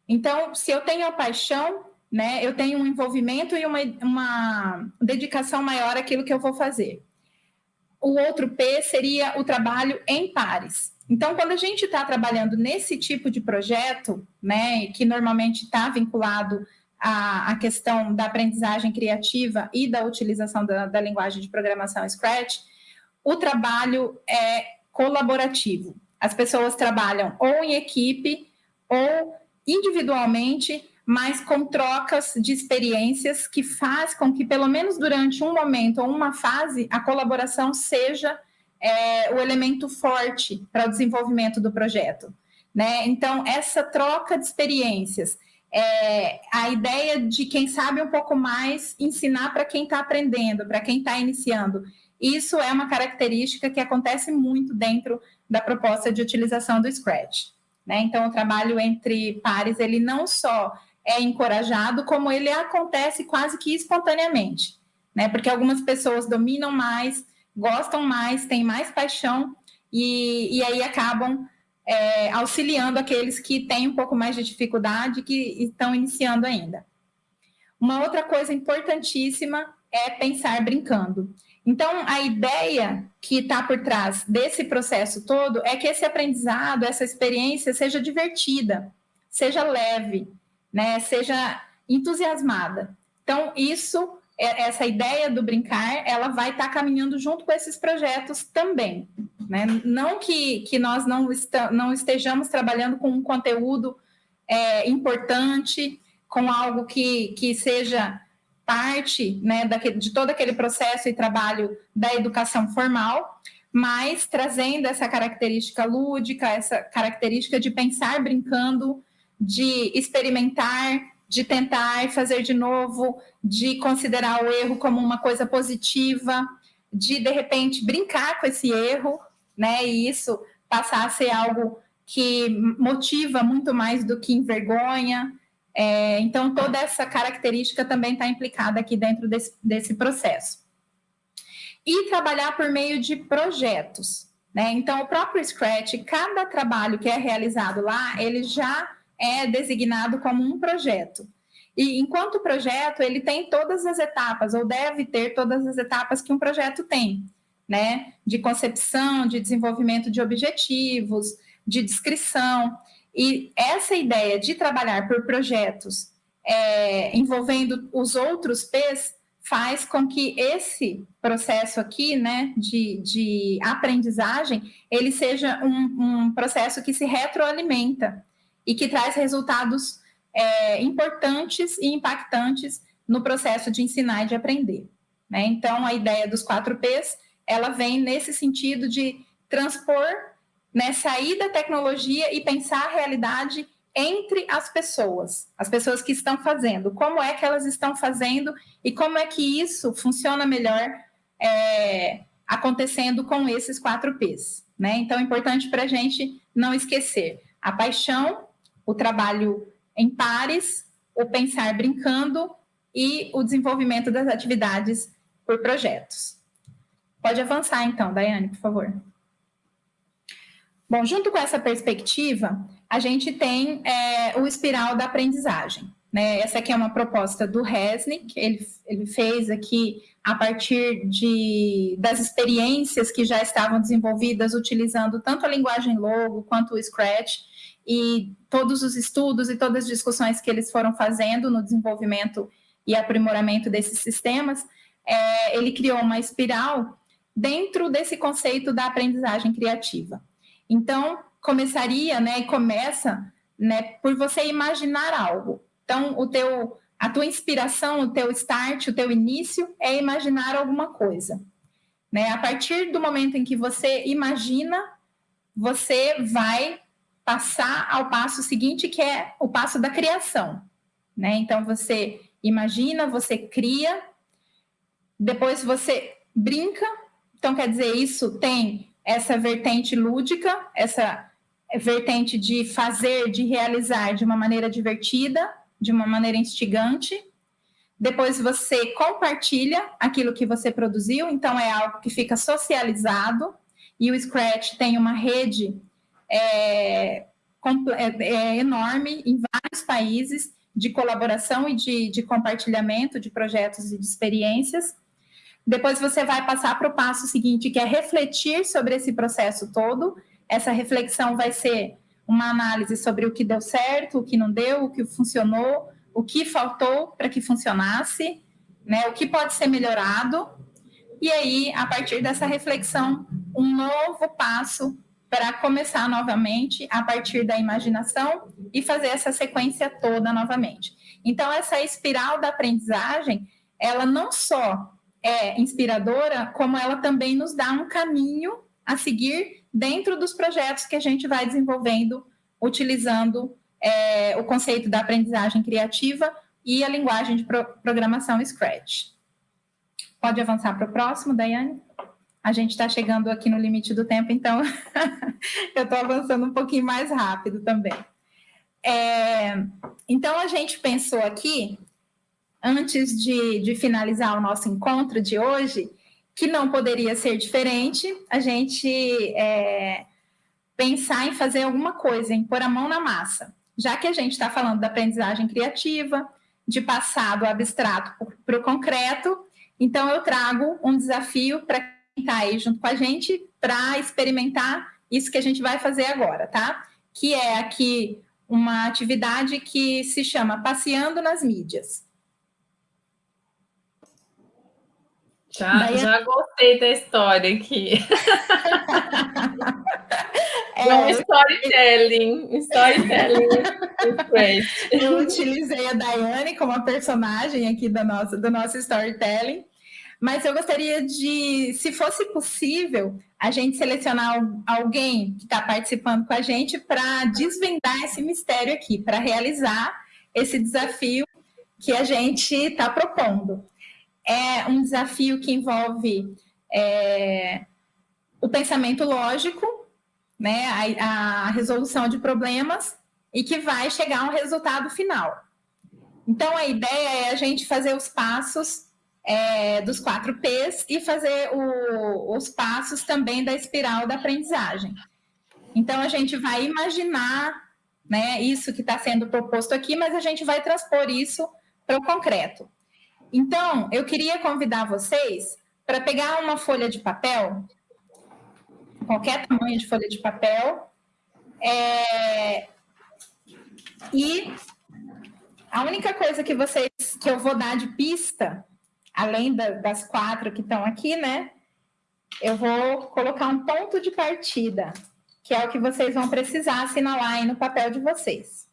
Então, se eu tenho a paixão, né, eu tenho um envolvimento e uma, uma dedicação maior àquilo que eu vou fazer. O outro P seria o trabalho em pares. Então, quando a gente está trabalhando nesse tipo de projeto, né, que normalmente está vinculado à, à, questão da aprendizagem criativa e da utilização da, da linguagem de programação Scratch, o trabalho é colaborativo. As pessoas trabalham ou em equipe ou individualmente, mas com trocas de experiências que faz com que, pelo menos durante um momento ou uma fase, a colaboração seja é, o elemento forte para o desenvolvimento do projeto. Né? Então, essa troca de experiências, é, a ideia de quem sabe um pouco mais ensinar para quem está aprendendo, para quem está iniciando, isso é uma característica que acontece muito dentro da proposta de utilização do Scratch. Né? Então, o trabalho entre pares, ele não só é encorajado, como ele acontece quase que espontaneamente, né? Porque algumas pessoas dominam mais, gostam mais, têm mais paixão e, e aí acabam é, auxiliando aqueles que têm um pouco mais de dificuldade, que estão iniciando ainda. Uma outra coisa importantíssima é pensar brincando. Então, a ideia que está por trás desse processo todo é que esse aprendizado, essa experiência seja divertida, seja leve, né, seja entusiasmada. Então, isso, é, essa ideia do brincar, ela vai estar tá caminhando junto com esses projetos também. Né? Não que, que nós não, não estejamos trabalhando com um conteúdo é, importante, com algo que, que seja parte né, daquele, de todo aquele processo e trabalho da educação formal, mas trazendo essa característica lúdica, essa característica de pensar brincando de experimentar, de tentar fazer de novo, de considerar o erro como uma coisa positiva, de de repente brincar com esse erro, né? E isso passar a ser algo que motiva muito mais do que envergonha. É, então, toda essa característica também está implicada aqui dentro desse, desse processo. E trabalhar por meio de projetos. Né? Então, o próprio Scratch, cada trabalho que é realizado lá, ele já é designado como um projeto. E enquanto projeto, ele tem todas as etapas, ou deve ter todas as etapas que um projeto tem, né? De concepção, de desenvolvimento de objetivos, de descrição. E essa ideia de trabalhar por projetos é, envolvendo os outros P's faz com que esse processo aqui, né, de, de aprendizagem, ele seja um, um processo que se retroalimenta e que traz resultados é, importantes e impactantes no processo de ensinar e de aprender. Né? Então, a ideia dos 4 Ps, ela vem nesse sentido de transpor, né, sair da tecnologia e pensar a realidade entre as pessoas, as pessoas que estão fazendo, como é que elas estão fazendo e como é que isso funciona melhor é, acontecendo com esses 4 Ps. Né? Então, é importante para a gente não esquecer a paixão, o trabalho em pares, o pensar brincando e o desenvolvimento das atividades por projetos. Pode avançar então, Daiane, por favor. Bom, junto com essa perspectiva, a gente tem é, o espiral da aprendizagem. Né? Essa aqui é uma proposta do Resnick, ele, ele fez aqui a partir de, das experiências que já estavam desenvolvidas utilizando tanto a linguagem Logo quanto o Scratch, e todos os estudos e todas as discussões que eles foram fazendo no desenvolvimento e aprimoramento desses sistemas, é, ele criou uma espiral dentro desse conceito da aprendizagem criativa. Então, começaria, né, e começa, né, por você imaginar algo. Então, o teu a tua inspiração, o teu start, o teu início é imaginar alguma coisa. Né? A partir do momento em que você imagina, você vai passar ao passo seguinte, que é o passo da criação. Né? Então, você imagina, você cria, depois você brinca. Então, quer dizer, isso tem essa vertente lúdica, essa vertente de fazer, de realizar de uma maneira divertida, de uma maneira instigante. Depois você compartilha aquilo que você produziu, então é algo que fica socializado, e o Scratch tem uma rede é, é, é enorme em vários países de colaboração e de, de compartilhamento de projetos e de experiências. Depois você vai passar para o passo seguinte, que é refletir sobre esse processo todo. Essa reflexão vai ser uma análise sobre o que deu certo, o que não deu, o que funcionou, o que faltou para que funcionasse, né? o que pode ser melhorado. E aí, a partir dessa reflexão, um novo passo para começar novamente a partir da imaginação e fazer essa sequência toda novamente. Então, essa espiral da aprendizagem, ela não só é inspiradora, como ela também nos dá um caminho a seguir dentro dos projetos que a gente vai desenvolvendo, utilizando é, o conceito da aprendizagem criativa e a linguagem de pro programação Scratch. Pode avançar para o próximo, Daiane? A gente está chegando aqui no limite do tempo, então eu estou avançando um pouquinho mais rápido também. É, então, a gente pensou aqui, antes de, de finalizar o nosso encontro de hoje, que não poderia ser diferente, a gente é, pensar em fazer alguma coisa, em pôr a mão na massa. Já que a gente está falando da aprendizagem criativa, de passar do abstrato para o concreto, então eu trago um desafio para está aí junto com a gente para experimentar isso que a gente vai fazer agora, tá? Que é aqui uma atividade que se chama Passeando nas Mídias. Já, já gostei da história aqui. é, um storytelling, storytelling. Eu utilizei a Daiane como a personagem aqui do nosso, do nosso storytelling. Mas eu gostaria de, se fosse possível, a gente selecionar alguém que está participando com a gente para desvendar esse mistério aqui, para realizar esse desafio que a gente está propondo. É um desafio que envolve é, o pensamento lógico, né, a, a resolução de problemas e que vai chegar a um resultado final. Então, a ideia é a gente fazer os passos é, dos quatro P's e fazer o, os passos também da espiral da aprendizagem. Então, a gente vai imaginar né, isso que está sendo proposto aqui, mas a gente vai transpor isso para o concreto. Então, eu queria convidar vocês para pegar uma folha de papel, qualquer tamanho de folha de papel, é, e a única coisa que vocês que eu vou dar de pista além da, das quatro que estão aqui, né? Eu vou colocar um ponto de partida, que é o que vocês vão precisar assinalar aí no papel de vocês.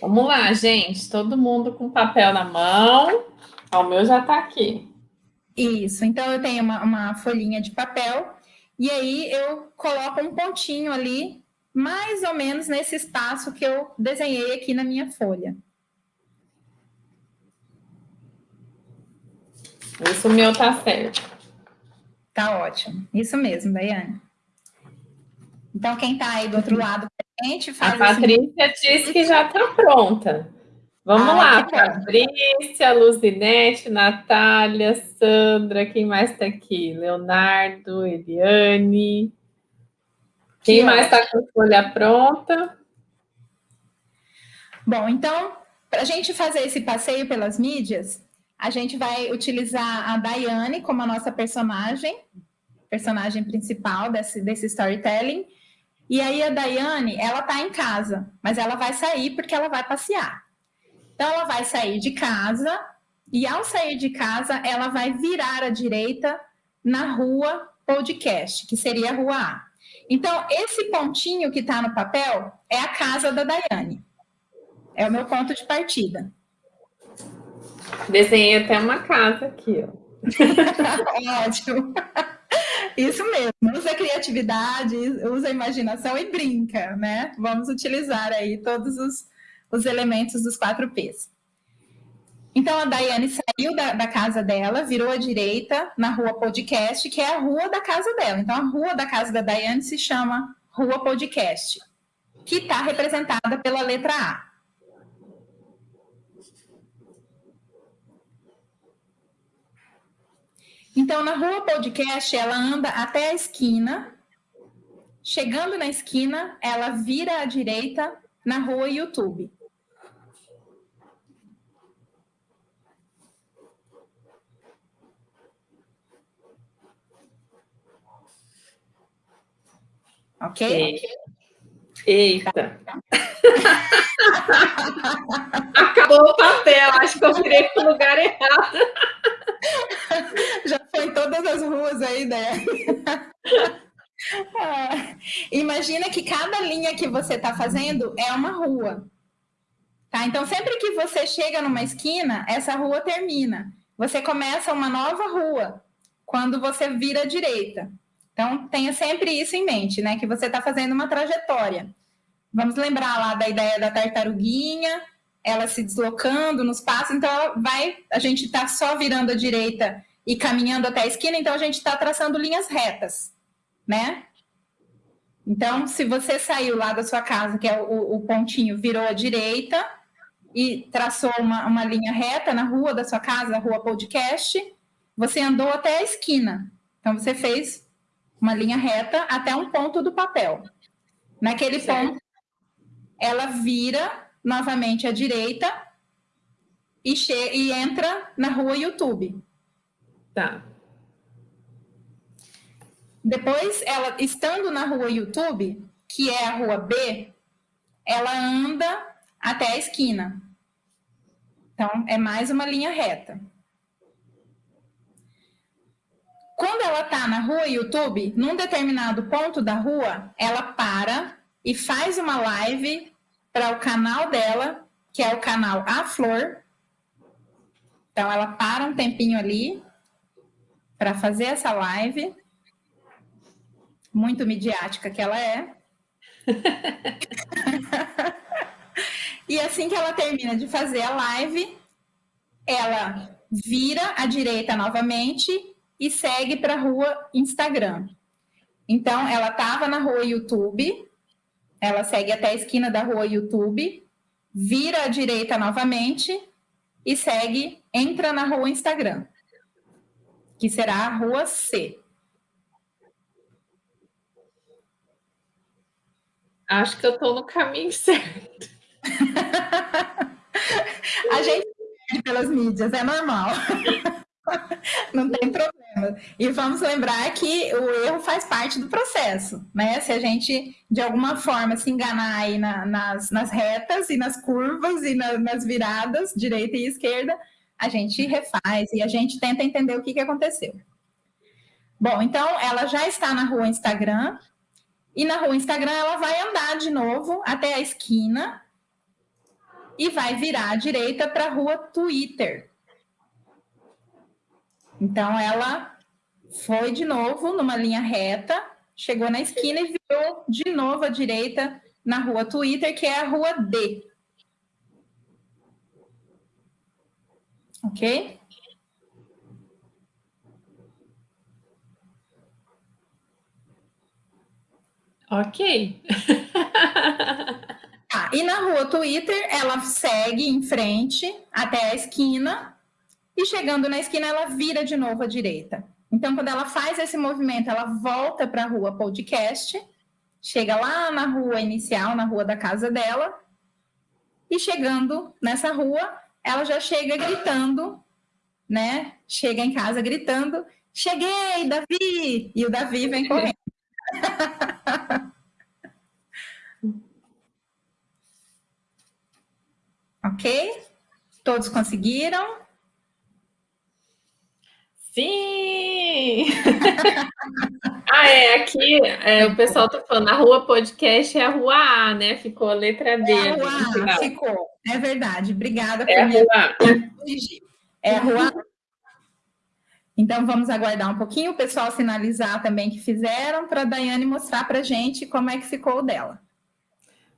Vamos lá, gente. Todo mundo com papel na mão. o meu já está aqui. Isso. Então, eu tenho uma, uma folhinha de papel e aí eu coloco um pontinho ali mais ou menos nesse espaço que eu desenhei aqui na minha folha. Isso meu tá certo. Tá ótimo. Isso mesmo, Daiane. Então, quem tá aí do outro lado a gente, faz... A Patrícia disse que já tá pronta. Vamos ah, lá, Patrícia, Luzinete, Natália, Sandra, quem mais está aqui? Leonardo, Eliane... Quem mais está com a folha pronta? Bom, então, para a gente fazer esse passeio pelas mídias, a gente vai utilizar a Daiane como a nossa personagem, personagem principal desse, desse storytelling. E aí a Daiane, ela está em casa, mas ela vai sair porque ela vai passear. Então, ela vai sair de casa e ao sair de casa, ela vai virar à direita na rua podcast, que seria a rua A. Então, esse pontinho que está no papel é a casa da Daiane. É o meu ponto de partida. Desenhei até uma casa aqui, ó. Ótimo. Isso mesmo, usa a criatividade, usa a imaginação e brinca, né? Vamos utilizar aí todos os, os elementos dos quatro P's. Então a Daiane saiu da, da, casa dela, virou à direita na rua Podcast, que é a rua da casa dela. Então a rua da casa da Daiane se chama Rua Podcast, que está representada pela letra A. Então, na rua podcast, ela anda até a esquina. Chegando na esquina, ela vira à direita na rua YouTube. Ok? Eita! Acabou o papel, acho que eu virei para o lugar errado. Já foi em todas as ruas aí, né? Ah, imagina que cada linha que você está fazendo é uma rua. Tá? Então, sempre que você chega numa esquina, essa rua termina. Você começa uma nova rua quando você vira à direita. Então, tenha sempre isso em mente, né? Que você está fazendo uma trajetória. Vamos lembrar lá da ideia da tartaruguinha, ela se deslocando nos passos, então vai, a gente está só virando à direita e caminhando até a esquina, então a gente está traçando linhas retas, né? Então, se você saiu lá da sua casa, que é o, o pontinho, virou à direita e traçou uma, uma linha reta na rua da sua casa, rua podcast, você andou até a esquina. Então, você fez uma linha reta até um ponto do papel. Naquele certo. ponto, ela vira novamente à direita e, e entra na rua YouTube. Tá. Depois, ela estando na rua YouTube, que é a rua B, ela anda até a esquina. Então, é mais uma linha reta. Quando ela está na rua YouTube, num determinado ponto da rua, ela para e faz uma live para o canal dela, que é o canal A Flor. Então, ela para um tempinho ali para fazer essa live. Muito midiática que ela é. e assim que ela termina de fazer a live, ela vira à direita novamente e segue para a rua Instagram. Então, ela estava na rua YouTube, ela segue até a esquina da rua YouTube, vira à direita novamente e segue, entra na rua Instagram, que será a rua C. Acho que eu estou no caminho certo. a gente pelas mídias, é normal. Não tem problema. E vamos lembrar que o erro faz parte do processo, né? Se a gente, de alguma forma, se enganar aí na, nas, nas retas e nas curvas e na, nas viradas, direita e esquerda, a gente refaz e a gente tenta entender o que, que aconteceu. Bom, então ela já está na rua Instagram, e na rua Instagram ela vai andar de novo até a esquina e vai virar à direita para a rua Twitter. Então, ela foi de novo numa linha reta, chegou na esquina e virou de novo à direita na rua Twitter, que é a rua D. Ok? Ok. ah, e na rua Twitter, ela segue em frente até a esquina e chegando na esquina, ela vira de novo à direita. Então, quando ela faz esse movimento, ela volta para a rua podcast, chega lá na rua inicial, na rua da casa dela, e chegando nessa rua, ela já chega gritando, né? Chega em casa gritando: Cheguei, Davi! E o Davi vem correndo. ok? Todos conseguiram? Sim! ah, Ah, é, aqui é, o pessoal tá falando, a rua podcast é a rua A, né? Ficou a letra D. É a rua A, ficou. É verdade. Obrigada é por a rua É a rua A. Então, vamos aguardar um pouquinho o pessoal sinalizar também que fizeram para a Daiane mostrar para a gente como é que ficou o dela.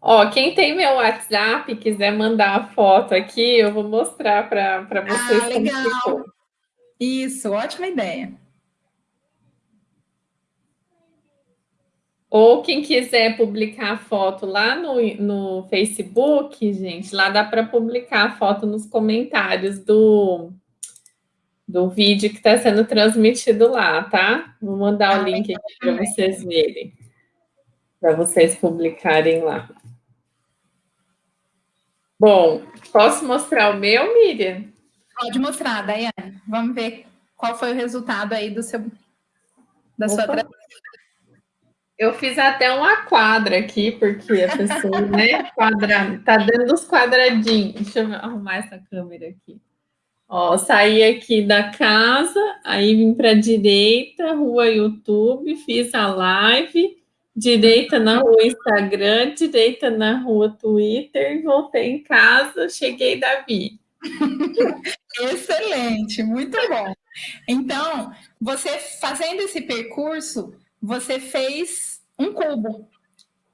Ó, quem tem meu WhatsApp quiser mandar a foto aqui, eu vou mostrar para vocês. Ah, legal. Isso, ótima ideia. Ou quem quiser publicar a foto lá no, no Facebook, gente, lá dá para publicar a foto nos comentários do, do vídeo que está sendo transmitido lá, tá? Vou mandar ah, o link aqui para vocês verem, para vocês publicarem lá. Bom, posso mostrar o meu, Miriam? Pode mostrar, Daiane. Vamos ver qual foi o resultado aí do seu da Opa. sua Eu fiz até uma quadra aqui, porque a pessoa, né, quadra, tá dando os quadradinhos. Deixa eu arrumar essa câmera aqui. Ó, saí aqui da casa, aí vim para a direita, rua YouTube, fiz a live, direita na rua Instagram, direita na rua Twitter, voltei em casa, cheguei Davi. Excelente, muito bom. Então, você fazendo esse percurso, você fez um cubo,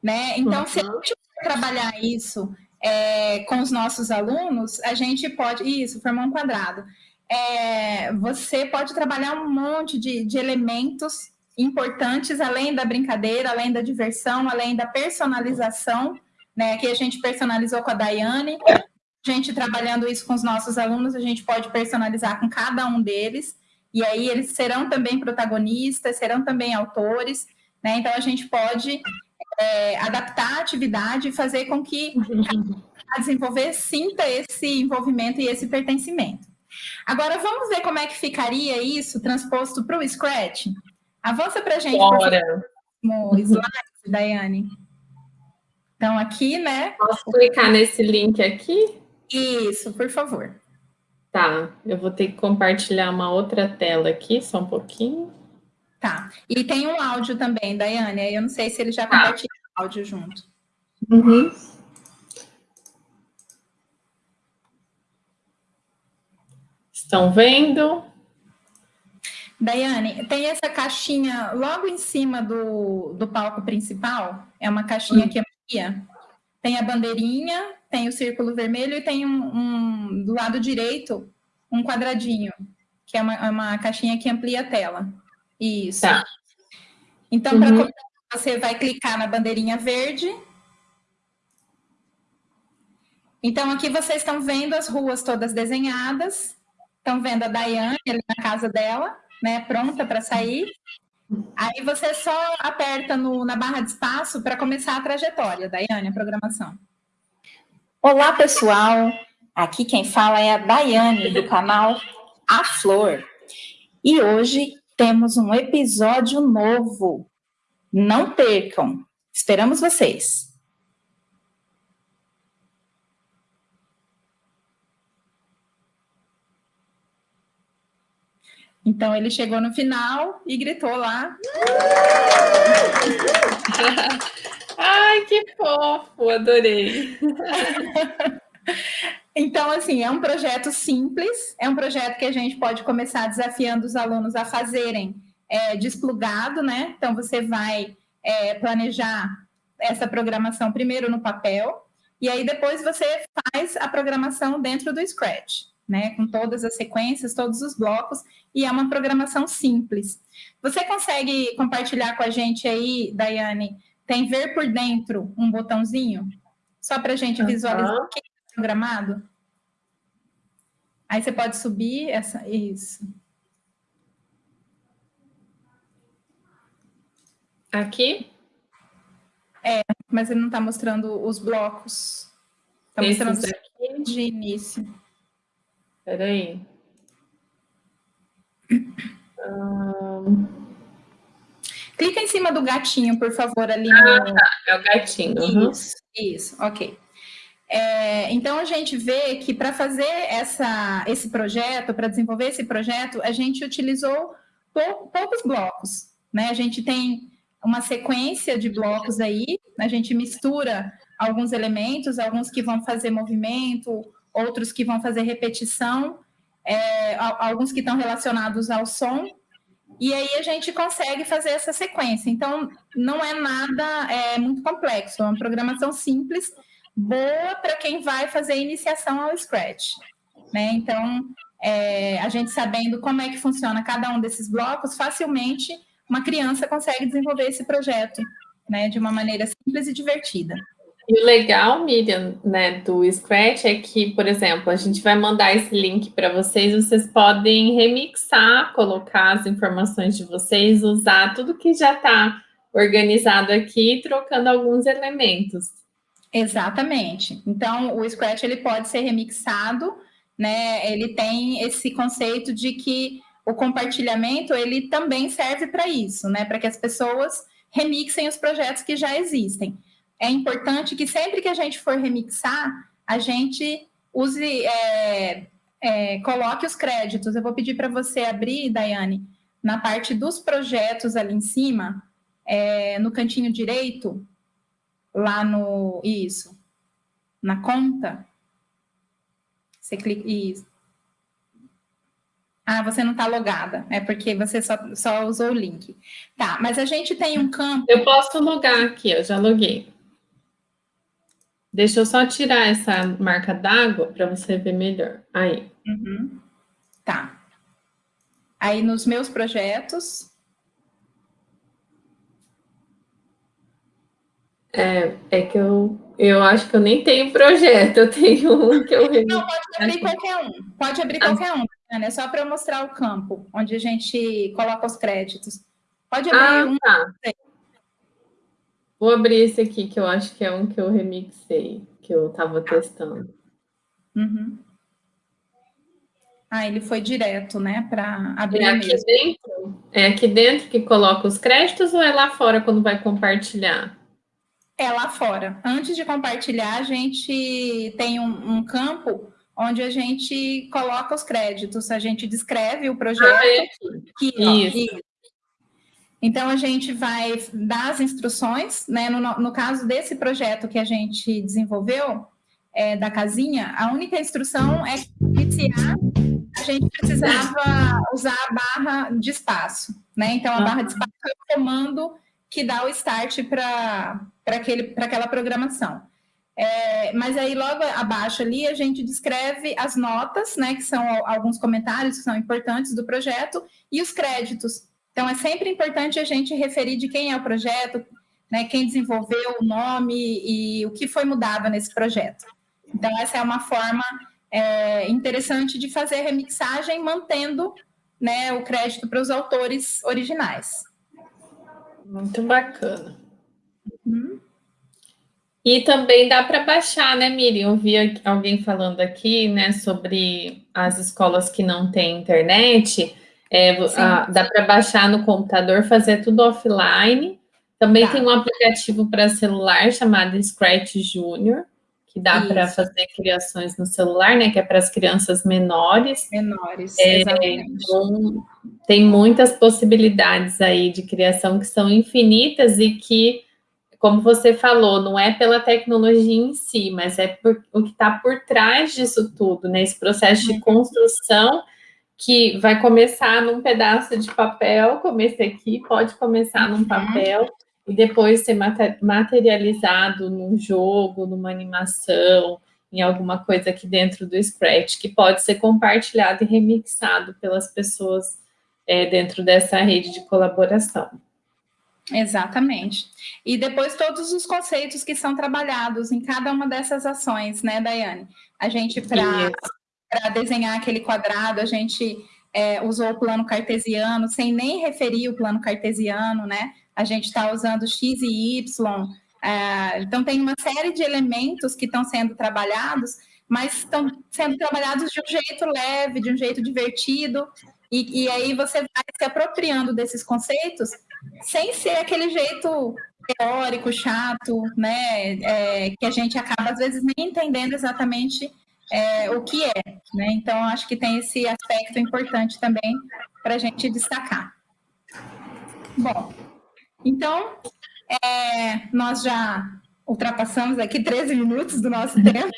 né? Então, uhum. se a gente trabalhar isso é, com os nossos alunos, a gente pode. Isso, formar um quadrado. É, você pode trabalhar um monte de, de elementos importantes, além da brincadeira, além da diversão, além da personalização. Né? Aqui a gente personalizou com a Daiane. A gente trabalhando isso com os nossos alunos, a gente pode personalizar com cada um deles. E aí eles serão também protagonistas, serão também autores. Né? Então a gente pode é, adaptar a atividade e fazer com que a desenvolver sinta esse envolvimento e esse pertencimento. Agora, vamos ver como é que ficaria isso transposto para o Scratch? Avança para a gente, Bora. favor, slide, Daiane. Então, aqui, né? Posso clicar nesse link aqui? Isso, por favor. Tá, eu vou ter que compartilhar uma outra tela aqui, só um pouquinho. Tá. E tem um áudio também, Daiane. Eu não sei se ele já tá. compartilha o áudio junto. Uhum. Estão vendo? Daiane, tem essa caixinha logo em cima do, do palco principal. É uma caixinha que amplia. Tem a bandeirinha, tem o círculo vermelho e tem um, um do lado direito um quadradinho, que é uma, é uma caixinha que amplia a tela. Isso. Tá. Então, para uhum. você vai clicar na bandeirinha verde. Então, aqui vocês estão vendo as ruas todas desenhadas. Estão vendo a Daiane ali na casa dela, né? Pronta para sair. Aí você só aperta no, na barra de espaço para começar a trajetória, Daiane, a programação. Olá, pessoal. Aqui quem fala é a Daiane, do canal A Flor. E hoje temos um episódio novo. Não percam. Esperamos vocês. Então ele chegou no final e gritou lá. Ai, que fofo, adorei. Então, assim, é um projeto simples, é um projeto que a gente pode começar desafiando os alunos a fazerem é, desplugado, né? Então, você vai é, planejar essa programação primeiro no papel, e aí depois você faz a programação dentro do Scratch, né? Com todas as sequências, todos os blocos, e é uma programação simples. Você consegue compartilhar com a gente aí, Daiane, tem ver por dentro um botãozinho? Só para a gente visualizar o que programado? Aí você pode subir essa, isso. Aqui? É, mas ele não está mostrando os blocos. Está mostrando aqui? de início. Espera aí. Um... Clica em cima do gatinho, por favor, ali. Ah, no... tá. É o gatinho. Isso, uhum. isso, ok. É, então, a gente vê que para fazer essa, esse projeto, para desenvolver esse projeto, a gente utilizou pou, poucos blocos. né? A gente tem uma sequência de blocos aí, a gente mistura alguns elementos, alguns que vão fazer movimento, outros que vão fazer repetição, é, alguns que estão relacionados ao som, e aí a gente consegue fazer essa sequência. Então, não é nada é, muito complexo, é uma programação simples, boa para quem vai fazer iniciação ao Scratch. Né? Então, é, a gente sabendo como é que funciona cada um desses blocos, facilmente uma criança consegue desenvolver esse projeto né, de uma maneira simples e divertida. E o legal, Miriam, né, do Scratch é que, por exemplo, a gente vai mandar esse link para vocês, vocês podem remixar, colocar as informações de vocês, usar tudo que já está organizado aqui, trocando alguns elementos. Exatamente. Então, o Scratch ele pode ser remixado, né? Ele tem esse conceito de que o compartilhamento ele também serve para isso, né? Para que as pessoas remixem os projetos que já existem é importante que sempre que a gente for remixar, a gente use, é, é, coloque os créditos. Eu vou pedir para você abrir, Daiane, na parte dos projetos ali em cima, é, no cantinho direito, lá no. Isso. Na conta. Você clica. Isso. Ah, você não está logada, é porque você só, só usou o link. Tá, mas a gente tem um campo. Eu posso logar aqui, eu já loguei. Deixa eu só tirar essa marca d'água para você ver melhor. Aí. Uhum. Tá. Aí nos meus projetos. É, é que eu, eu acho que eu nem tenho projeto, eu tenho um que eu... Não, pode abrir qualquer um, pode abrir ah. qualquer um, né? é só para mostrar o campo, onde a gente coloca os créditos. Pode abrir ah, um. Tá. Vou abrir esse aqui, que eu acho que é um que eu remixei, que eu estava testando. Uhum. Ah, ele foi direto, né, para abrir é aqui mesmo. dentro? É aqui dentro que coloca os créditos ou é lá fora quando vai compartilhar? É lá fora. Antes de compartilhar, a gente tem um, um campo onde a gente coloca os créditos, a gente descreve o projeto. Ah, é aqui. aqui ó, Isso. Então, a gente vai dar as instruções, né? No, no caso desse projeto que a gente desenvolveu, é, da casinha, a única instrução é que iniciar, a gente precisava usar a barra de espaço, né? Então, a barra de espaço é o comando que dá o start para aquela programação. É, mas aí, logo abaixo ali, a gente descreve as notas, né? Que são alguns comentários que são importantes do projeto, e os créditos, então, é sempre importante a gente referir de quem é o projeto, né, quem desenvolveu o nome e o que foi mudado nesse projeto. Então, essa é uma forma é, interessante de fazer a remixagem, mantendo né, o crédito para os autores originais. Muito bacana. Uhum. E também dá para baixar, né, Miriam? Eu vi alguém falando aqui, né, sobre as escolas que não têm internet. É, a, dá para baixar no computador, fazer tudo offline. Também tá. tem um aplicativo para celular chamado Scratch Junior, que dá para fazer criações no celular, né? Que é para as crianças menores. Menores, é, então, tem muitas possibilidades aí de criação que são infinitas e que, como você falou, não é pela tecnologia em si, mas é por, o que está por trás disso tudo, né? Esse processo de uhum. construção que vai começar num pedaço de papel, como esse aqui, pode começar num uhum. papel e depois ser materializado num jogo, numa animação, em alguma coisa aqui dentro do Scratch, que pode ser compartilhado e remixado pelas pessoas é, dentro dessa rede de colaboração. Exatamente. E depois todos os conceitos que são trabalhados em cada uma dessas ações, né, Daiane? A gente, para para desenhar aquele quadrado, a gente é, usou o plano cartesiano, sem nem referir o plano cartesiano, né? A gente está usando x e y. É, então, tem uma série de elementos que estão sendo trabalhados, mas estão sendo trabalhados de um jeito leve, de um jeito divertido, e, e aí você vai se apropriando desses conceitos sem ser aquele jeito teórico, chato, né? É, que a gente acaba, às vezes, nem entendendo exatamente é, o que é. Né? Então, acho que tem esse aspecto importante também para a gente destacar. Bom, então, é, nós já ultrapassamos aqui 13 minutos do nosso tempo.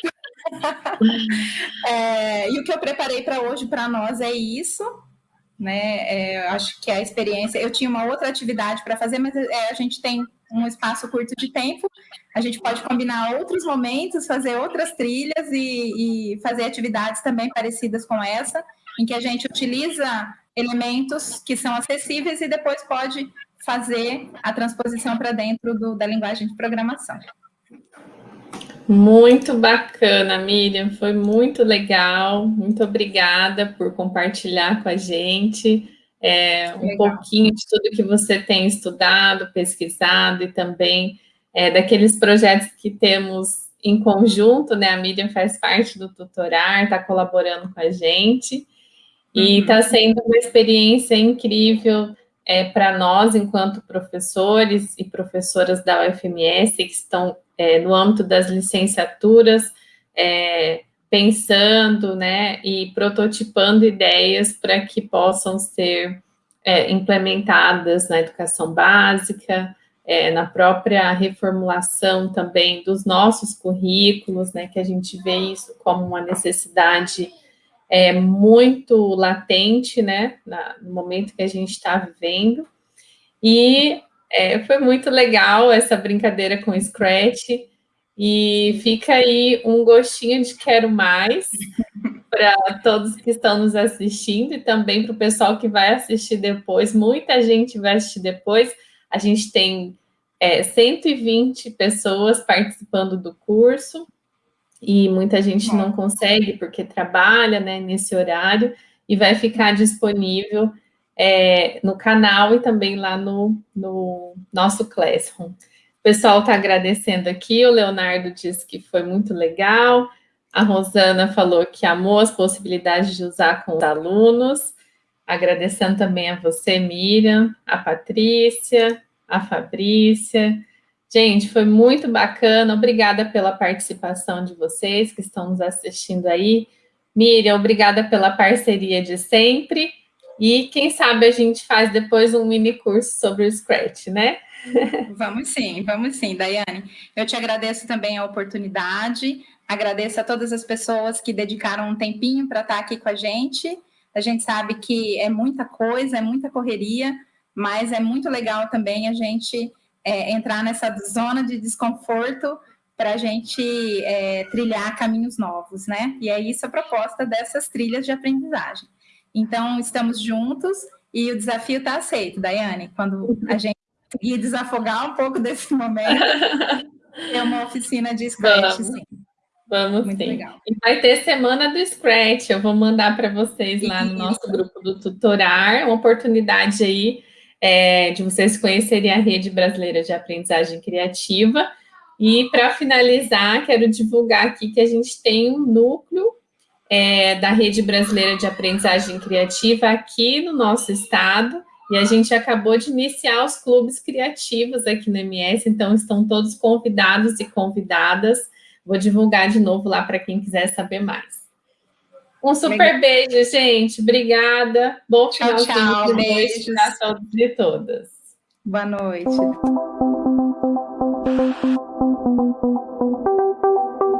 é, e o que eu preparei para hoje para nós é isso. Né? É, acho que a experiência. Eu tinha uma outra atividade para fazer, mas é, a gente tem um espaço curto de tempo. A gente pode combinar outros momentos, fazer outras trilhas e, e fazer atividades também parecidas com essa, em que a gente utiliza elementos que são acessíveis e depois pode fazer a transposição para dentro do, da linguagem de programação. Muito bacana, Miriam, foi muito legal, muito obrigada por compartilhar com a gente é, um legal. pouquinho de tudo que você tem estudado, pesquisado e também é, daqueles projetos que temos em conjunto, né? A Miriam faz parte do tutorar, está colaborando com a gente e está uhum. sendo uma experiência incrível é, para nós, enquanto professores e professoras da UFMS, que estão é, no âmbito das licenciaturas, é, pensando né, e prototipando ideias para que possam ser é, implementadas na educação básica, é, na própria reformulação também dos nossos currículos, né, que a gente vê isso como uma necessidade é, muito latente, né, na, no momento que a gente está vivendo. E é, foi muito legal essa brincadeira com o Scratch, e fica aí um gostinho de quero mais para todos que estão nos assistindo e também para o pessoal que vai assistir depois. Muita gente vai assistir depois. A gente tem é, 120 pessoas participando do curso e muita gente não consegue porque trabalha né, nesse horário e vai ficar disponível é, no canal e também lá no, no nosso Classroom. O pessoal está agradecendo aqui, o Leonardo disse que foi muito legal, a Rosana falou que amou as possibilidades de usar com os alunos, agradecendo também a você, Miriam, a Patrícia, a Fabrícia, Gente, foi muito bacana, obrigada pela participação de vocês que estão nos assistindo aí. Miriam, obrigada pela parceria de sempre. E quem sabe a gente faz depois um mini curso sobre o Scratch, né? Vamos sim, vamos sim, Daiane. Eu te agradeço também a oportunidade, agradeço a todas as pessoas que dedicaram um tempinho para estar aqui com a gente. A gente sabe que é muita coisa, é muita correria, mas é muito legal também a gente é, entrar nessa zona de desconforto para a gente é, trilhar caminhos novos, né? E é isso a proposta dessas trilhas de aprendizagem. Então, estamos juntos e o desafio está aceito, Daiane. Quando a gente conseguir desafogar um pouco desse momento, é uma oficina de Scratch, Vamos. sim. Vamos Muito sim. Legal. E vai ter semana do Scratch, eu vou mandar para vocês lá no nosso grupo do Tutorar, uma oportunidade aí é, de vocês conhecerem a Rede Brasileira de Aprendizagem Criativa. E, para finalizar, quero divulgar aqui que a gente tem um núcleo é, da Rede Brasileira de Aprendizagem Criativa aqui no nosso estado, e a gente acabou de iniciar os clubes criativos aqui no MS, então estão todos convidados e convidadas. Vou divulgar de novo lá para quem quiser saber mais. Um super beijo, gente. Obrigada. Bom tchau, final tchau. de noite para todos e todas. Boa noite.